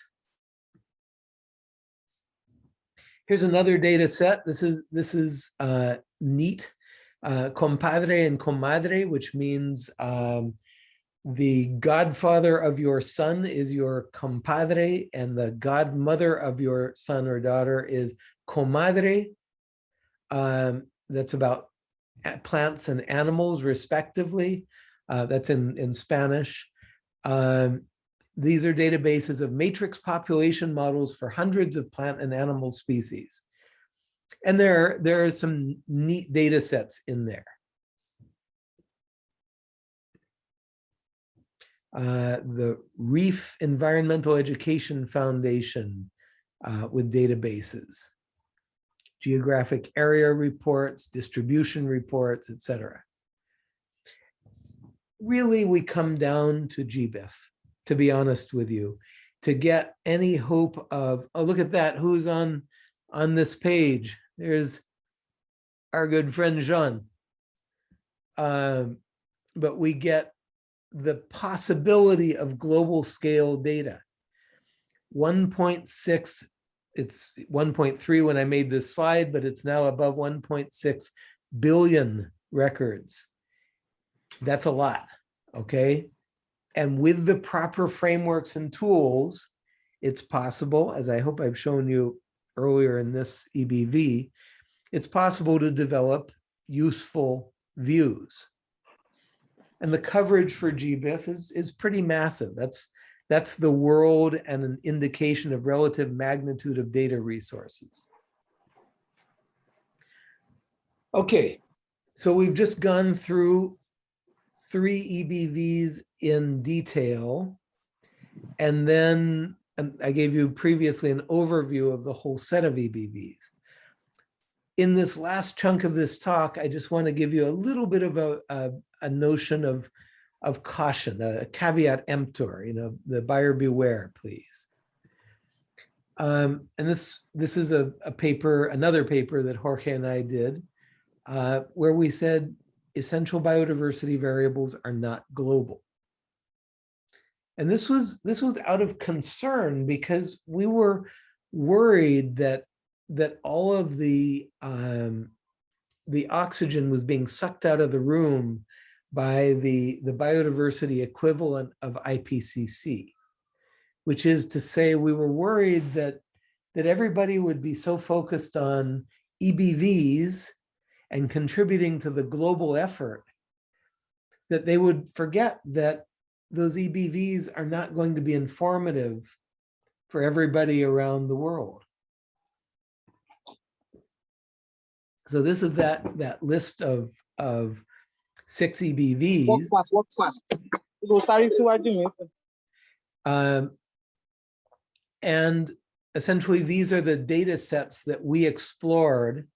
Here's another data set. This is this is uh, neat. Uh, compadre and comadre, which means um, the godfather of your son is your compadre, and the godmother of your son or daughter is comadre. Um, that's about plants and animals respectively. Uh, that's in, in Spanish. Um, these are databases of matrix population models for hundreds of plant and animal species. And there, there are some neat data sets in there. Uh, the Reef Environmental Education Foundation uh, with databases, geographic area reports, distribution reports, etc. Really, we come down to GBIF, to be honest with you, to get any hope of, oh, look at that, who's on, on this page? There's our good friend Jean. Um, but we get the possibility of global scale data. 1.6, it's 1.3 when I made this slide, but it's now above 1.6 billion records. That's a lot, okay? And with the proper frameworks and tools, it's possible, as I hope I've shown you earlier in this EBV, it's possible to develop useful views. And the coverage for GBIF is, is pretty massive. That's, that's the world and an indication of relative magnitude of data resources. Okay, so we've just gone through three EBVs in detail. And then and I gave you previously an overview of the whole set of EBVs. In this last chunk of this talk, I just want to give you a little bit of a, a, a notion of, of caution, a caveat emptor, you know, the buyer beware, please. Um, and this, this is a, a paper, another paper that Jorge and I did, uh, where we said essential biodiversity variables are not global. And this was this was out of concern because we were worried that that all of the um, the oxygen was being sucked out of the room by the the biodiversity equivalent of IPCC, which is to say we were worried that that everybody would be so focused on EBVs and contributing to the global effort that they would forget that those EBVs are not going to be informative for everybody around the world. So this is that, that list of, of six EBVs. fast, work fast. Go sorry síwájú mi. sir. Um, and essentially, these are the data sets that we explored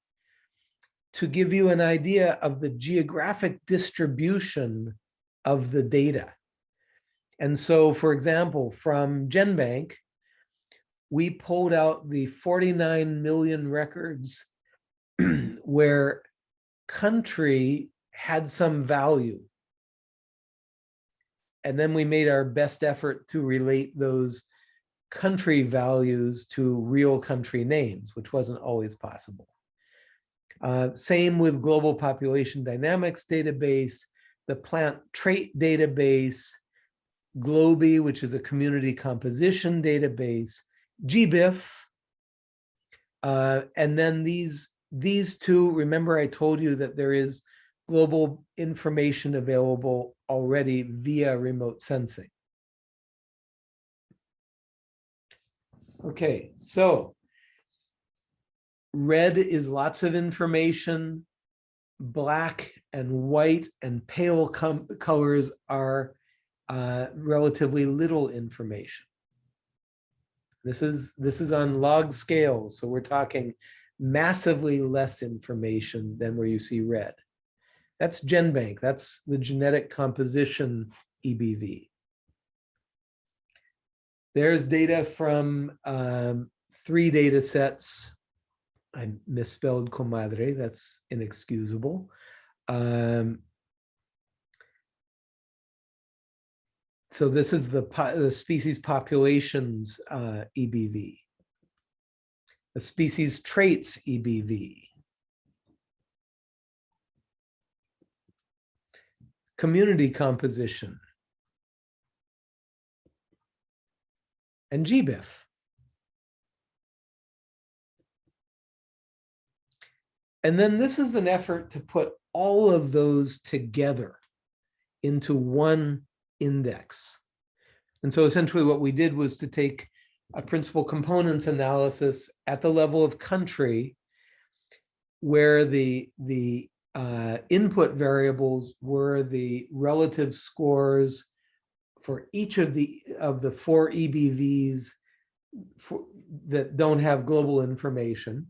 to give you an idea of the geographic distribution of the data. And so, for example, from GenBank, we pulled out the 49 million records where country had some value. And then we made our best effort to relate those country values to real country names, which wasn't always possible. Uh, same with global population dynamics database, the plant trait database, Globi, which is a community composition database, GBIF, uh, and then these these two, remember I told you that there is global information available already via remote sensing. Okay, so red is lots of information. Black and white and pale colors are uh, relatively little information. This is, this is on log scale, so we're talking massively less information than where you see red. That's GenBank, that's the genetic composition EBV. There's data from um, three data sets. I misspelled comadre, that's inexcusable. Um, so this is the, po- the species populations uh, EBV. The species traits EBV. Community composition. And GBIF. And then this is an effort to put all of those together into one index. And so essentially what we did was to take a principal components analysis at the level of country where the, the uh, input variables were the relative scores for each of the, of the four EBVs for, that don't have global information.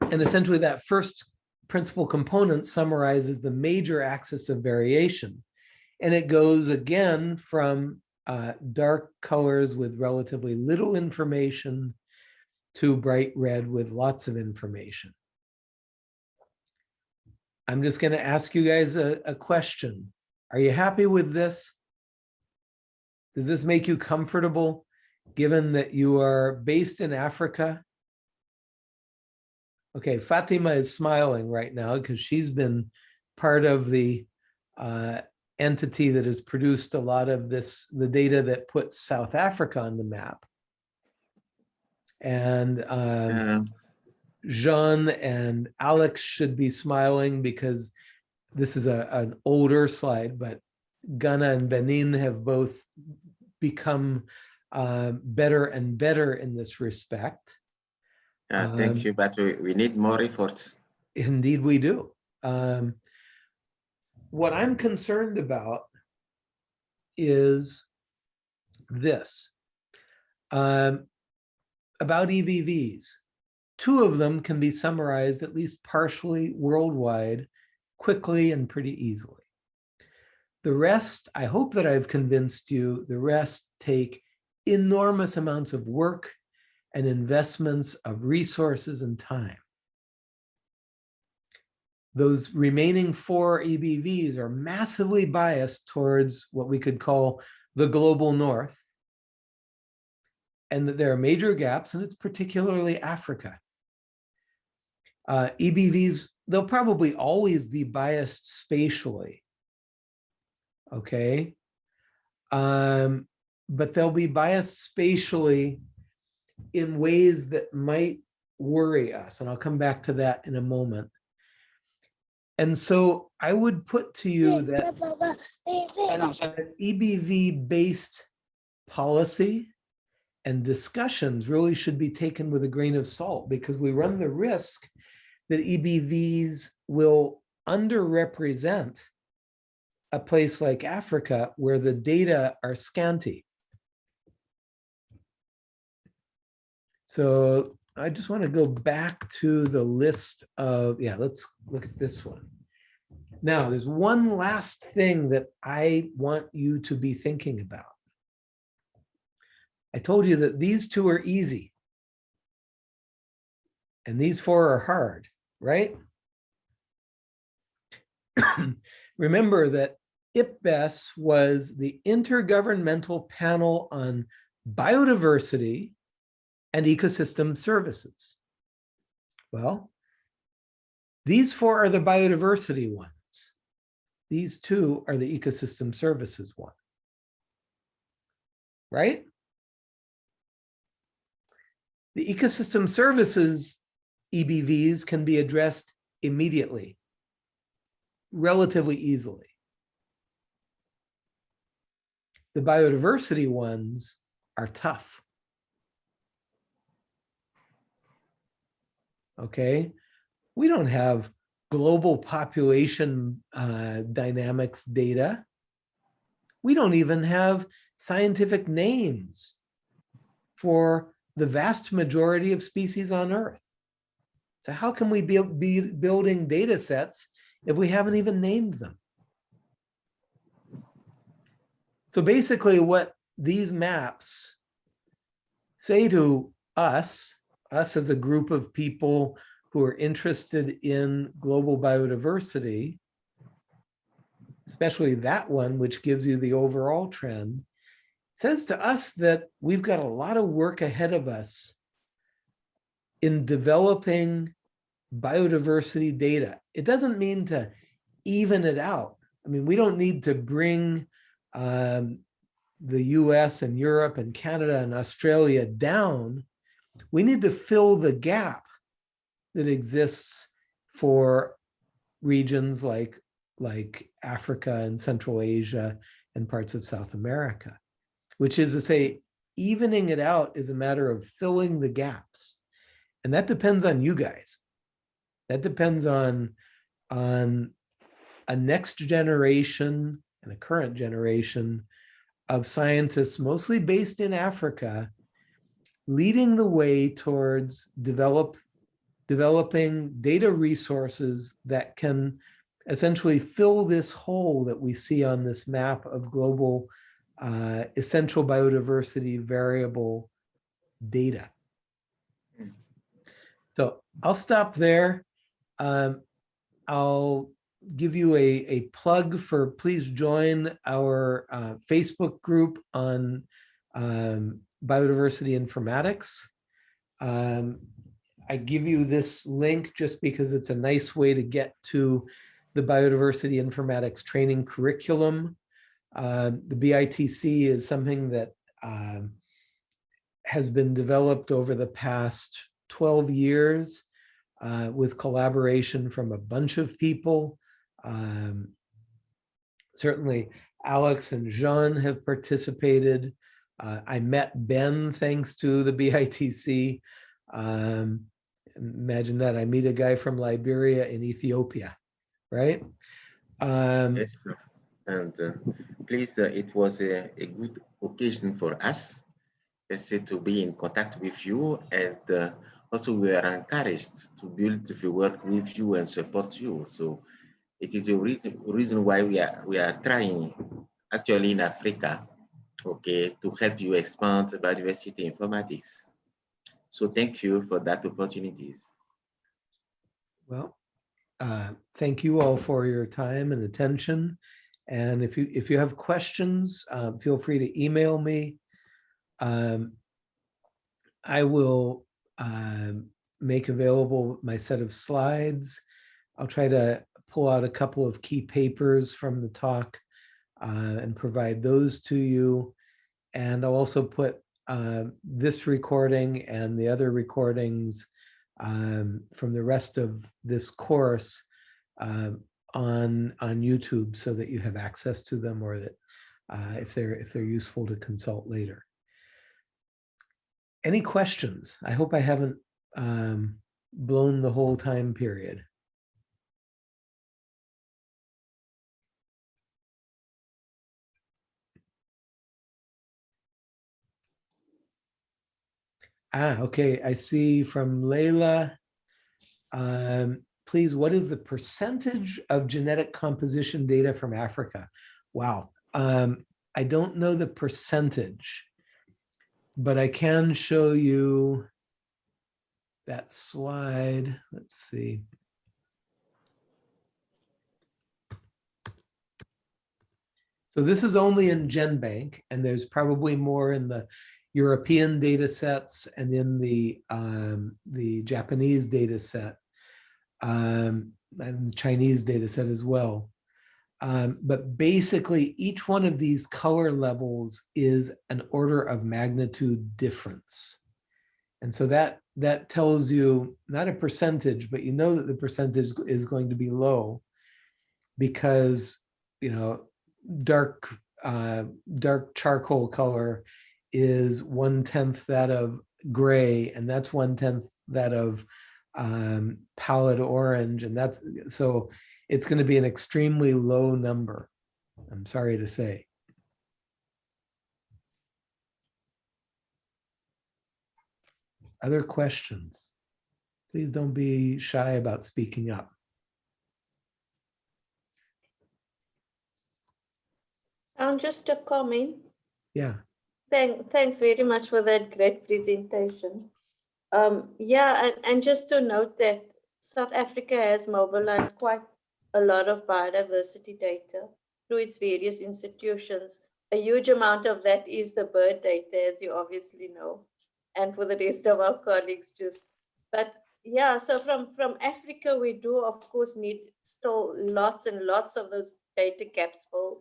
And essentially that first principal component summarizes the major axis of variation. And it goes again from uh, dark colors with relatively little information to bright red with lots of information. I'm just going to ask you guys a, a question. Are you happy with this? Does this make you comfortable, given that you are based in Africa? Okay, Fatima is smiling right now because she's been part of the uh, entity that has produced a lot of this, the data that puts South Africa on the map. And um, Yeah. Jean and Alex should be smiling because this is a, an older slide, but Ghana and Benin have both become uh, better and better in this respect. Yeah, Um, thank you, but we, we need more efforts. Indeed, we do. Um, what I'm concerned about is this. Um, about EBVs, two of them can be summarized at least partially worldwide, quickly and pretty easily. The rest, I hope that I've convinced you, the rest take enormous amounts of work and investments of resources and time. Those remaining four EBVs are massively biased towards what we could call the global north. And that there are major gaps, and it's particularly Africa. Uh, EBVs, they'll probably always be biased spatially. Okay. Um, but they'll be biased spatially in ways that might worry us. And I'll come back to that in a moment. And so I would put to you that Ẹ náà ṣe that EBV-based policy and discussions really should be taken with a grain of salt because we run the risk that EBVs will underrepresent a place like Africa where the data are scanty. So I just want to go back to the list of, yeah, let's look at this one. Now, there's one last thing that I want you to be thinking about. I told you that these two are easy. And these four are hard, right? Remember that IPBES was the Intergovernmental Panel on Biodiversity and Ecosystem Services. Well, these four are the biodiversity ones. These two are the ecosystem services one. Right? The ecosystem services EBVs can be addressed immediately, relatively easily. The biodiversity ones are tough. Okay, We don't have global population uh, dynamics data. We don't even have scientific names for the vast majority of species on Earth. So how can we be, be building data sets if we haven't even named them? So basically what these maps say to us, us as a group of people who are interested in global biodiversity, especially that one, which gives you the overall trend, says to us that we've got a lot of work ahead of us in developing biodiversity data. It doesn't mean to even it out. I mean, we don't need to bring um, the US and Europe and Canada and Australia down. We need to fill the gap that exists for regions like, like Africa and Central Asia and parts of South America, which is to say, evening it out is a matter of filling the gaps. And that depends on you guys. That depends on, on a next generation and a current generation of scientists, mostly based in Africa, leading the way towards develop, developing data resources that can essentially fill this hole that we see on this map of global uh, essential biodiversity variable data. So I'll stop there. Um, I'll give you a, a plug for please join our uh, Facebook group on um, biodiversity informatics. Um, I give you this link just because it's a nice way to get to the biodiversity informatics training curriculum. Uh, the BITC is something that um, has been developed over the past 12 years uh, with collaboration from a bunch of people. Um, certainly Alex and Jean have participated. Uh, I met Ben thanks to the BITC. Um, imagine that I meet a guy from Liberia in Ethiopia, right? Um, Yes. And uh, please, uh, it was a, a good occasion for us, to be in contact with you. And uh, also we are encouraged to build the work with you and support you. So it is a reason, reason why we are, we are trying actually in Africa, okay, to help you expand biodiversity informatics. So thank you for that opportunities. Well, uh, thank you all for your time and attention. And if you if you have questions, uh, feel free to email me. Um, I will um, make available my set of slides. I'll try to pull out a couple of key papers from the talk uh, and provide those to you. And I'll also put uh, this recording and the other recordings um, from the rest of this course uh, on on YouTube so that you have access to them or that uh, if they're if they're useful to consult later. Any questions? I hope I haven't um, blown the whole time period. Ah, okay, I see from Leila. Um, please, what is the percentage of genetic composition data from Africa? Wow, um, I don't know the percentage, but I can show you that slide. Let's see. So this is only in GenBank, and there's probably more in the European data sets and in the um, the Japanese data set um, and the Chinese data set as well. Um, but basically, each one of these color levels is an order of magnitude difference. And so that that tells you not a percentage, but you know that the percentage is going to be low because, you know, dark uh, dark charcoal color is one tenth that of gray, and that's one tenth that of um, pallid orange, and that's, so it's going to be an extremely low number. I'm sorry to say. Other questions? Please don't be shy about speaking up. Um, just a comment. Yeah, Thank, thanks very much for that great presentation. Um, yeah, and, and just to note that South Africa has mobilized quite a lot of biodiversity data through its various institutions. A huge amount of that is the bird data, as you obviously know, and for the rest of our colleagues just. But yeah, so from, from Africa, we do of course need still lots and lots of those data filled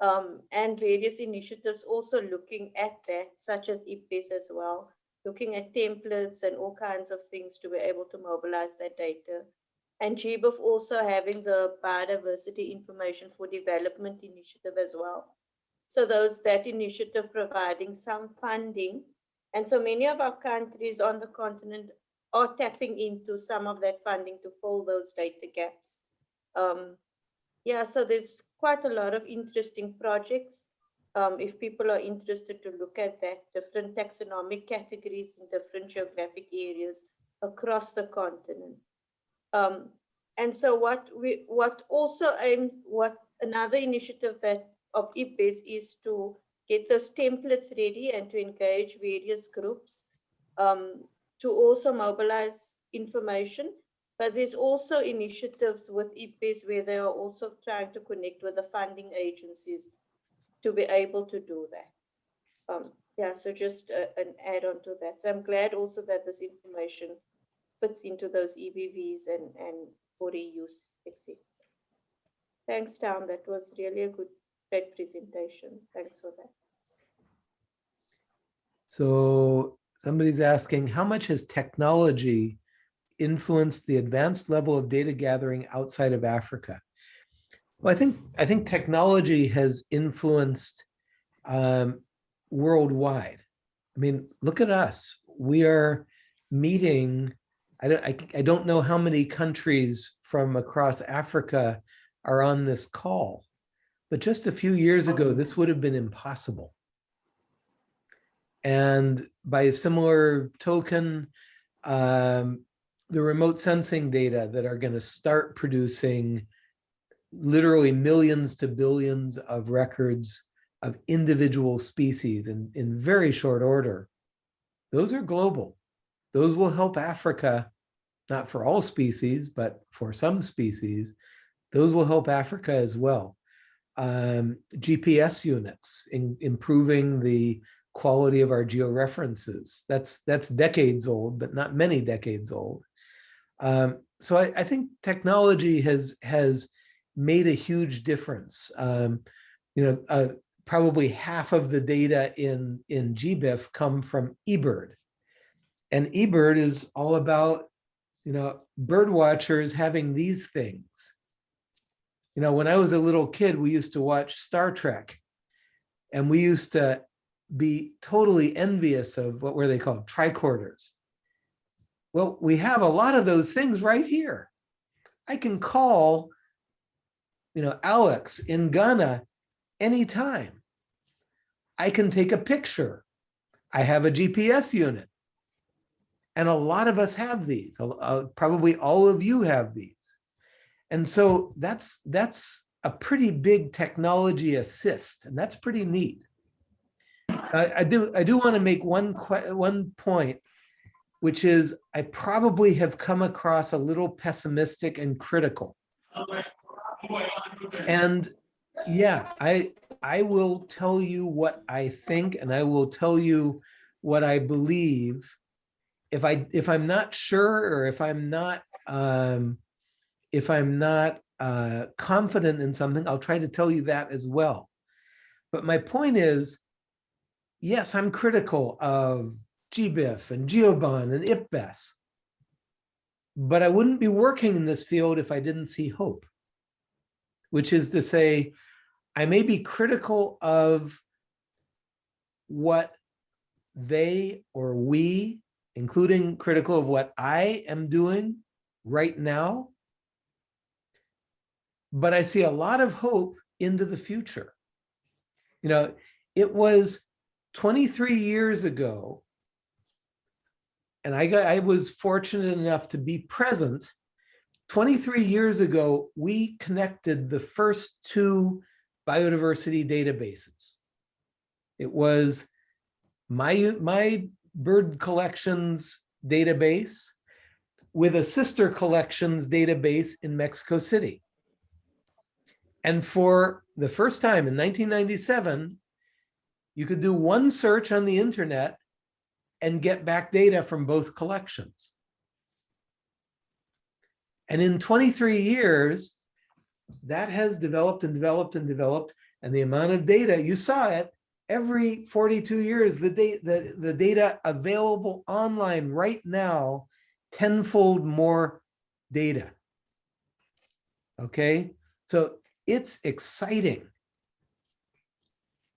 um, and various initiatives also looking at that, such as IPBES as well, looking at templates and all kinds of things to be able to mobilize that data. And GBIF also having the biodiversity information for development initiative as well. So those, that initiative providing some funding. And so many of our countries on the continent are tapping into some of that funding to fill those data gaps. Um, yeah, so there's quite a lot of interesting projects. Um, if people are interested to look at that, different taxonomic categories in different geographic areas across the continent. Um, and so what we, what also aimed, what another initiative that of IPBES is to get those templates ready and to engage various groups um, to also mobilize information but there's also initiatives with IPBES where they are also trying to connect with the funding agencies to be able to do that. Um, yeah, so just a, an add on to that. So I'm glad also that this information fits into those EBVs and, and for reuse, etc. Thanks, Town. That was really a good, great presentation. Thanks for that. so somebody's asking, how much has technology influenced the advanced level of data gathering outside of Africa? Well, I think I think technology has influenced um, worldwide. I mean, look at us. We are meeting. I don't. I, I don't know how many countries from across Africa are on this call, but just a few years ago, this would have been impossible. And by a similar token, um, the remote sensing data that are going to start producing literally millions to billions of records of individual species in, in very short order, those are global. Those will help Africa, not for all species, but for some species, those will help Africa as well. Um, GPS units, in, improving the quality of our georeferences. That's, that's decades old, but not many decades old. Um, so I, I, think technology has has made a huge difference. Um, you know, uh, probably half of the data in in GBIF come from eBird, and eBird is all about you know bird watchers having these things. You know, when I was a little kid, we used to watch Star Trek, and we used to be totally envious of what were they called tricorders well, we have a lot of those things right here. I can call, you know, Alex in Ghana anytime. I can take a picture. I have a GPS unit. And a lot of us have these. Uh, probably all of you have these. And so that's that's a pretty big technology assist, and that's pretty neat. I, I do I do want to make one one point which is I probably have come across a little pessimistic and critical. And yeah, I I will tell you what I think and I will tell you what I believe. If I if I'm not sure or if I'm not um, if I'm not uh, confident in something, I'll try to tell you that as well. But my point is, yes, I'm critical of GBIF and GEOBON and IPBES. But I wouldn't be working in this field if I didn't see hope, which is to say, I may be critical of what they or we including critical of what I am doing right now. But I see a lot of hope into the future. You know, it was 23 years ago. And I got, I was fortunate enough to be present. 23 years ago, we connected the first two biodiversity databases. It was my, my bird collections database with a sister collections database in Mexico City. And for the first time in 1997, you could do one search on the internet and get back data from both collections. And in 23 years, that has developed and developed and developed. And the amount of data, you saw it, every 42 years, the, data, the, the data available online right now, tenfold more data. Okay, so it's exciting.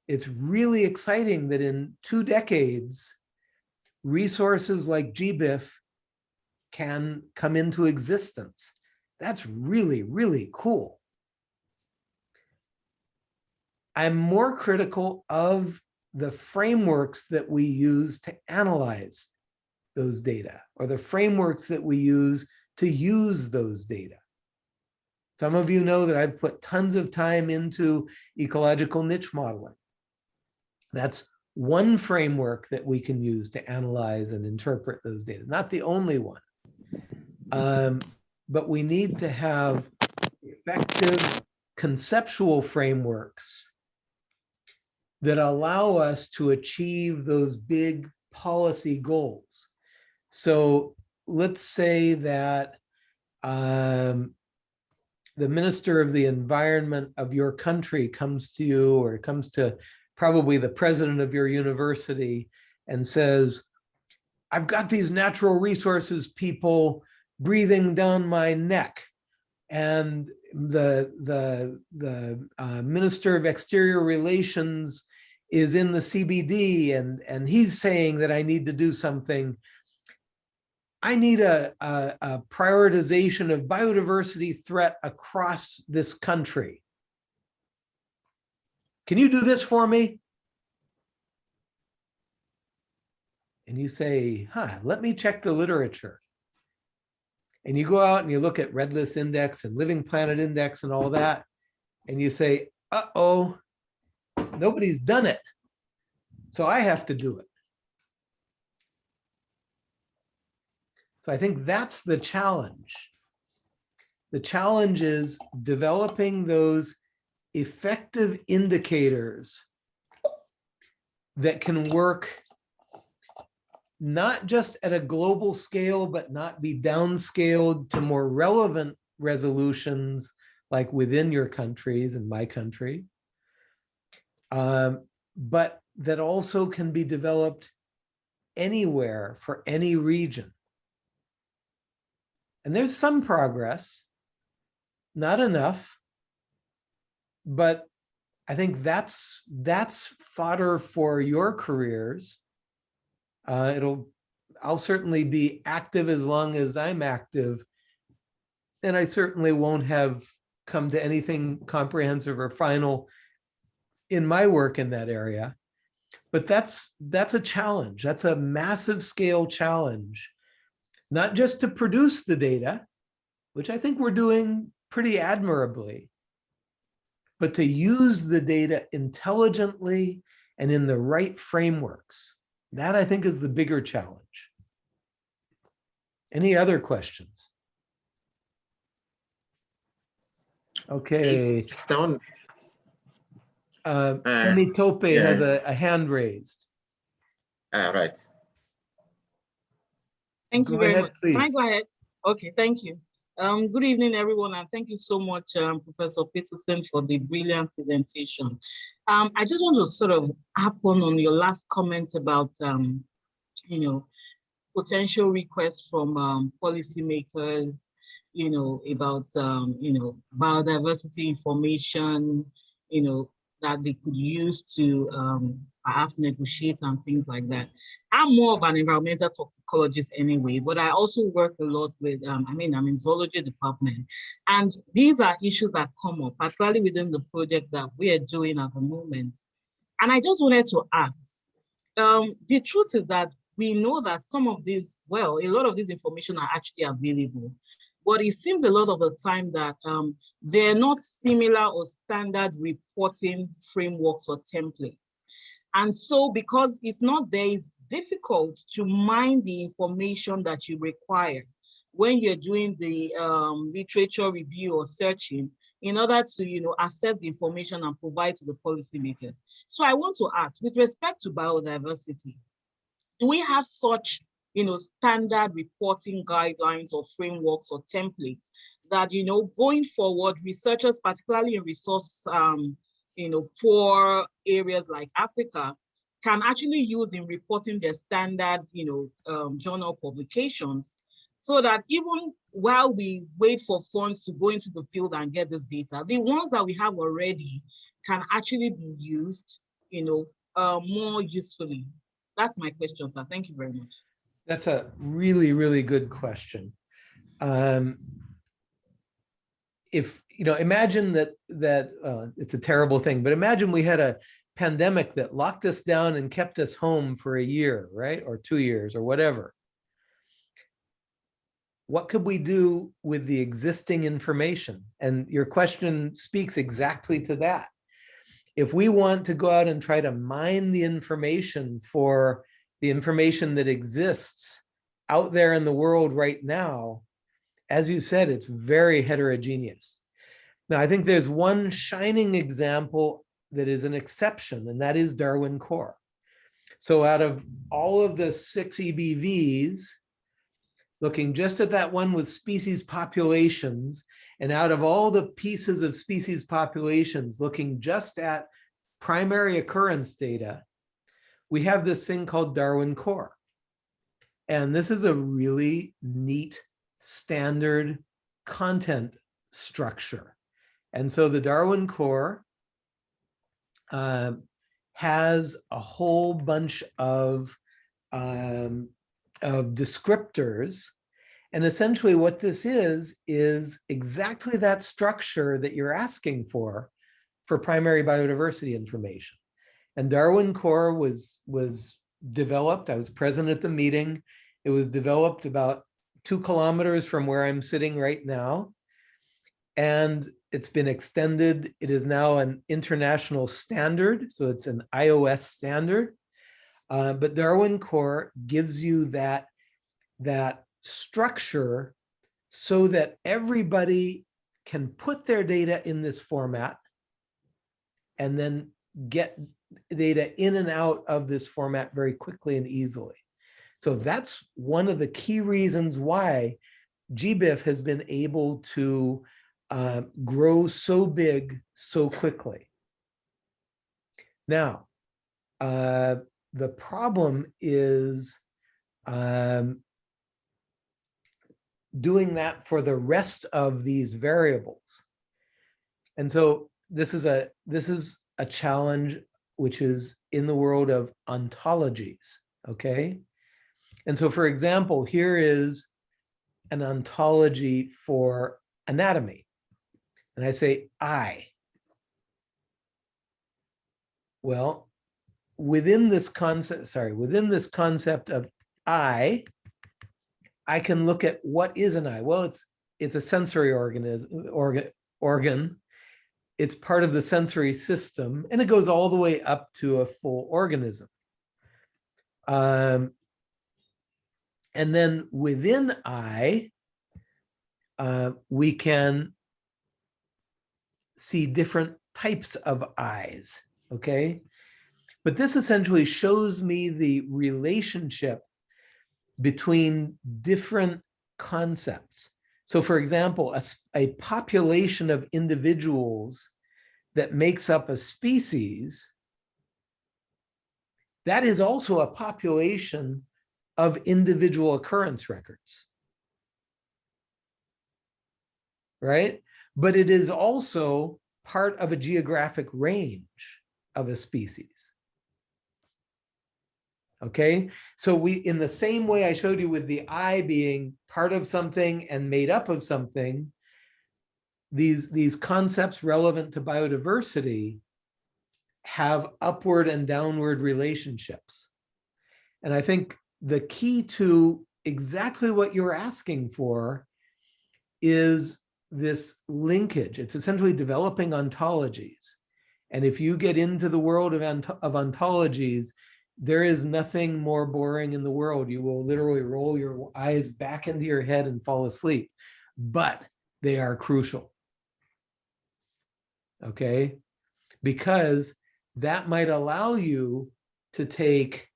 It's really exciting that in two decades, resources like GBIF can come into existence. That's really, really cool. I'm more critical of the frameworks that we use to analyze those data or the frameworks that we use to use those data. Some of you know that I've put tons of time into ecological niche modeling. That's one framework that we can use to analyze and interpret those data, not the only one. Um, but we need to have effective conceptual frameworks that allow us to achieve those big policy goals. So let's say that um, the minister of the environment of your country comes to you or comes to probably the president of your university and says, I've got these natural resources people breathing down my neck. And the, the, the uh, Minister of Exterior Relations is in the CBD and, and he's saying that I need to do something. I need a, a, a prioritization of biodiversity threat across this country. Can you do this for me? And you say, huh, let me check the literature. And you go out and you look at Red List Index and Living Planet Index and all that. And you say, uh-oh, nobody's done it. So I have to do it. So I think that's the challenge. The challenge is developing those effective indicators that can work not just at a global scale, but not be downscaled to more relevant resolutions like within your countries and my country. Um, but that also can be developed anywhere for any region. And there's some progress, not enough, but I think that's that's fodder for your careers. Uh, it'll, I'll certainly be active as long as I'm active. And I certainly won't have come to anything comprehensive or final in my work in that area. But that's that's a challenge. That's a massive scale challenge, not just to produce the data, which I think we're doing pretty admirably, but to use the data intelligently and in the right frameworks. That I think is the bigger challenge. Any other questions? Okay, Stone. down. uh, Uh, Femi Tope has a, a hand raised. Ah, right. Thank you very ahead, much. Can I go ahead? Okay, thank you. Um, good evening, everyone, and thank you so much, um, Professor Peterson, for the brilliant presentation. Um, I just want to sort of happen on your last comment about, um, you know, potential requests from um, policymakers, you know, about, um, you know, biodiversity information, you know, that they could use to um, perhaps negotiate and things like that. I'm more of an environmental toxicologist anyway, but I also work a lot with, um, I mean, I'm in zoology department. And these are issues that come up, particularly within the project that we are doing at the moment. And I just wanted to ask, um, the truth is that we know that some of these, well, a lot of this information are actually available, but it seems a lot of the time that um, they're not similar or standard reporting frameworks or templates. And so because it's not there, it's difficult to mine the information that you require when you're doing the um, literature review or searching in order to you know, assess the information and provide to the policymakers. So I want to ask, with respect to biodiversity, do we have such you know, standard reporting guidelines or frameworks or templates that, you know, going forward, researchers, particularly in resource, um, you know, poor areas like Africa, can actually use in reporting their standard, you know, um, journal publications so that even while we wait for funds to go into the field and get this data, the ones that we have already can actually be used, you know, uh, more usefully. That's my question, sir. Thank you very much. That's a really, really good question. Um, if, you know, imagine that, that, uh, it's a terrible thing, but imagine we had a pandemic that locked us down and kept us home for a year, right? Or two years or whatever. What could we do with the existing information? And your question speaks exactly to that. If we want to go out and try to mine the information for the information that exists out there in the world right now, as you said, it's very heterogeneous. Now, I think there's one shining example that is an exception, and that is Darwin Core. So out of all of the six EBVs, looking just at that one with species populations, and out of all the pieces of species populations, looking just at primary occurrence data, we have this thing called Darwin Core. And this is a really neat standard content structure. And so the Darwin Core um, has a whole bunch of, um, of descriptors. And essentially what this is, is exactly that structure that you're asking for, for primary biodiversity information. And Darwin Core was, was developed, I was present at the meeting. It was developed about two kilometers from where I'm sitting right now. And it's been extended. It is now an international standard. So it's an ISO standard. Uh, but Darwin Core gives you that, that structure so that everybody can put their data in this format and then get data in and out of this format very quickly and easily. So that's one of the key reasons why GBIF has been able to uh, grow so big so quickly. Now, uh, the problem is um, doing that for the rest of these variables. And so this is a this is a challenge which is in the world of ontologies, okay? And so for example, here is an ontology for anatomy. And I say eye. Well, within this concept, sorry, within this concept of eye, I can look at what is an eye. Well, it's it's a sensory organism organ organ it's part of the sensory system and it goes all the way up to a full organism. Um, and then within eye, uh, we can see different types of eyes, okay? But this essentially shows me the relationship between different concepts. So for example, a, a population of individuals that makes up a species, that is also a population of individual occurrence records. Right? But it is also part of a geographic range of a species. Okay, so we, in the same way I showed you with the eye being part of something and made up of something, these, these concepts relevant to biodiversity have upward and downward relationships. And I think the key to exactly what you're asking for is this linkage. It's essentially developing ontologies. And if you get into the world of, ont of ontologies, there is nothing more boring in the world. You will literally roll your eyes back into your head and fall asleep, but they are crucial. Okay, because that might allow you to take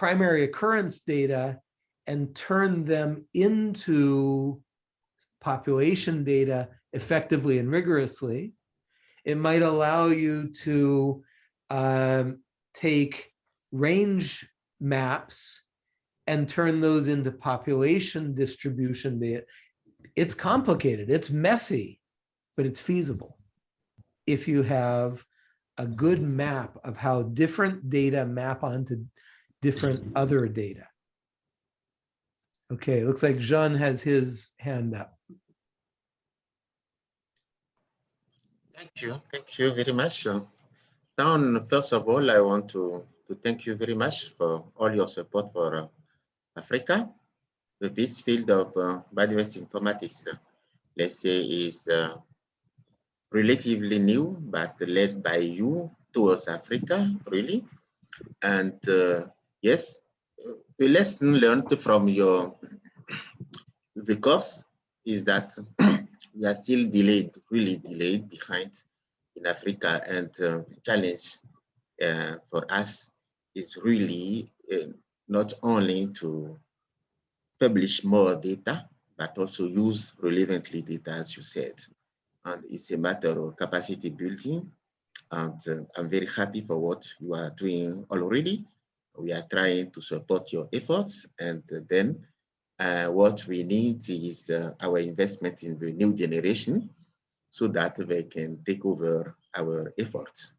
primary occurrence data and turn them into population data effectively and rigorously. It might allow you to um, take range maps and turn those into population distribution data. It's complicated, it's messy, but it's feasible. If you have a good map of how different data map onto different other data. Okay, looks like Jean has his hand up. Thank you. Thank you very much. Now, first of all, I want to, to thank you very much for all your support for uh, Africa. This field of uh, biodiversity informatics, uh, let's say, is uh, relatively new, but led by you towards Africa, really. And uh, yes, the lesson learned from your course is that we are still delayed, really delayed behind in Africa. And uh, the challenge uh, for us is really uh, not only to publish more data, but also use relevantly data, as you said. And it's a matter of capacity building. And uh, I'm very happy for what you are doing already. We are trying to support your efforts. And then uh, what we need is uh, our investment in the new generation so that they can take over our efforts.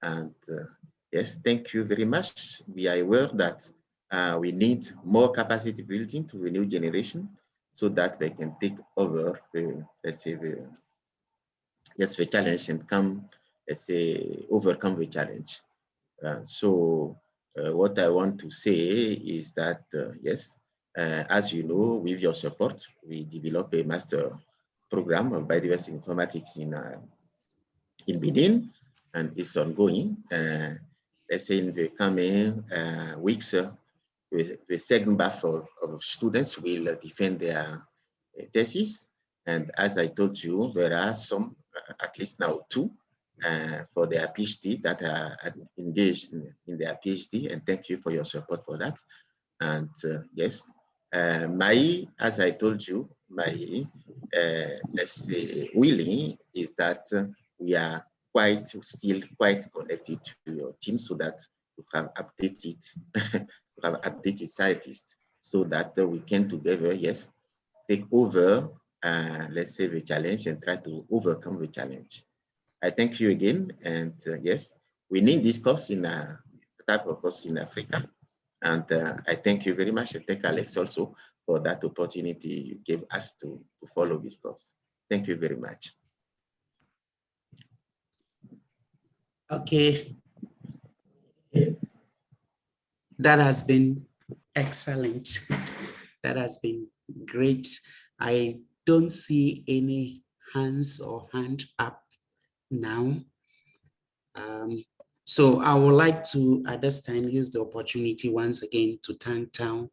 And uh, yes, thank you very much. We are aware that uh, we need more capacity building to the new generation so that they can take over the, let's say, the, yes, the challenge and come, let's say, overcome the challenge. Uh, so uh, what I want to say is that, uh, yes, uh, as you know, with your support, we develop a master program of biodiversity informatics in uh, in Benin, and it's ongoing. Uh, let's say in the coming uh, weeks, the, the second batch of, of, students will defend their thesis. And as I told you, there are some, at least now two, for their PhD that are engaged in, in, their PhD. And thank you for your support for that. And yes, uh, my, as I told you, my, uh, let's say, willing is that uh, we are quite still quite connected to your team so that you have updated, you have updated scientists so that we can together, yes, take over, uh, let's say, the challenge and try to overcome the challenge. I thank you again. And uh, yes, we need this course in a type of course in Africa. And uh, I thank you very much. and thank Alex also for that opportunity you gave us to, to follow this course. Thank you very much. Okay. That has been excellent. That has been great. I don't see any hands or hand up now. Um, so I would like to, at this time, use the opportunity once again to thank Town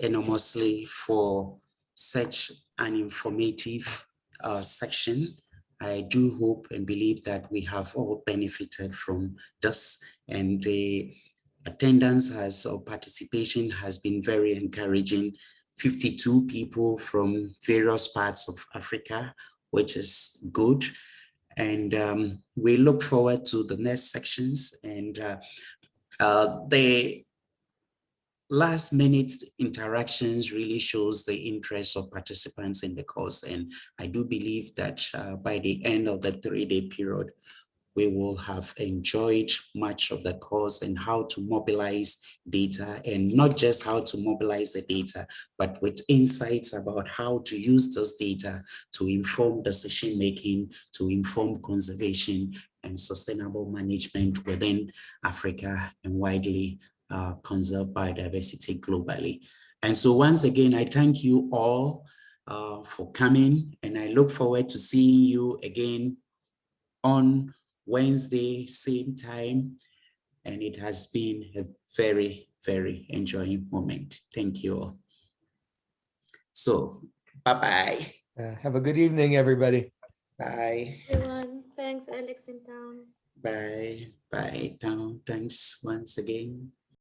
enormously for such an informative uh, section. I do hope and believe that we have all benefited from this and the attendance has or participation has been very encouraging. 52 people from various parts of Africa, which is good and um, we look forward to the next sections and uh, uh, the last minute interactions really shows the interest of participants in the course. And I do believe that uh, by the end of the three-day period we will have enjoyed much of the course and how to mobilize data and not just how to mobilize the data, but with insights about how to use this data to inform decision making, to inform conservation and sustainable management within Africa and widely uh, conserve biodiversity globally. And so once again, I thank you all uh, for coming and I look forward to seeing you again on Wednesday, same time. And it has been a very, very enjoying moment. Thank you all. So, bye-bye. Uh, Have a good evening, everybody. Bye. Everyone, thanks, Alex in Town. Bye. Bye. Town. Thanks once again.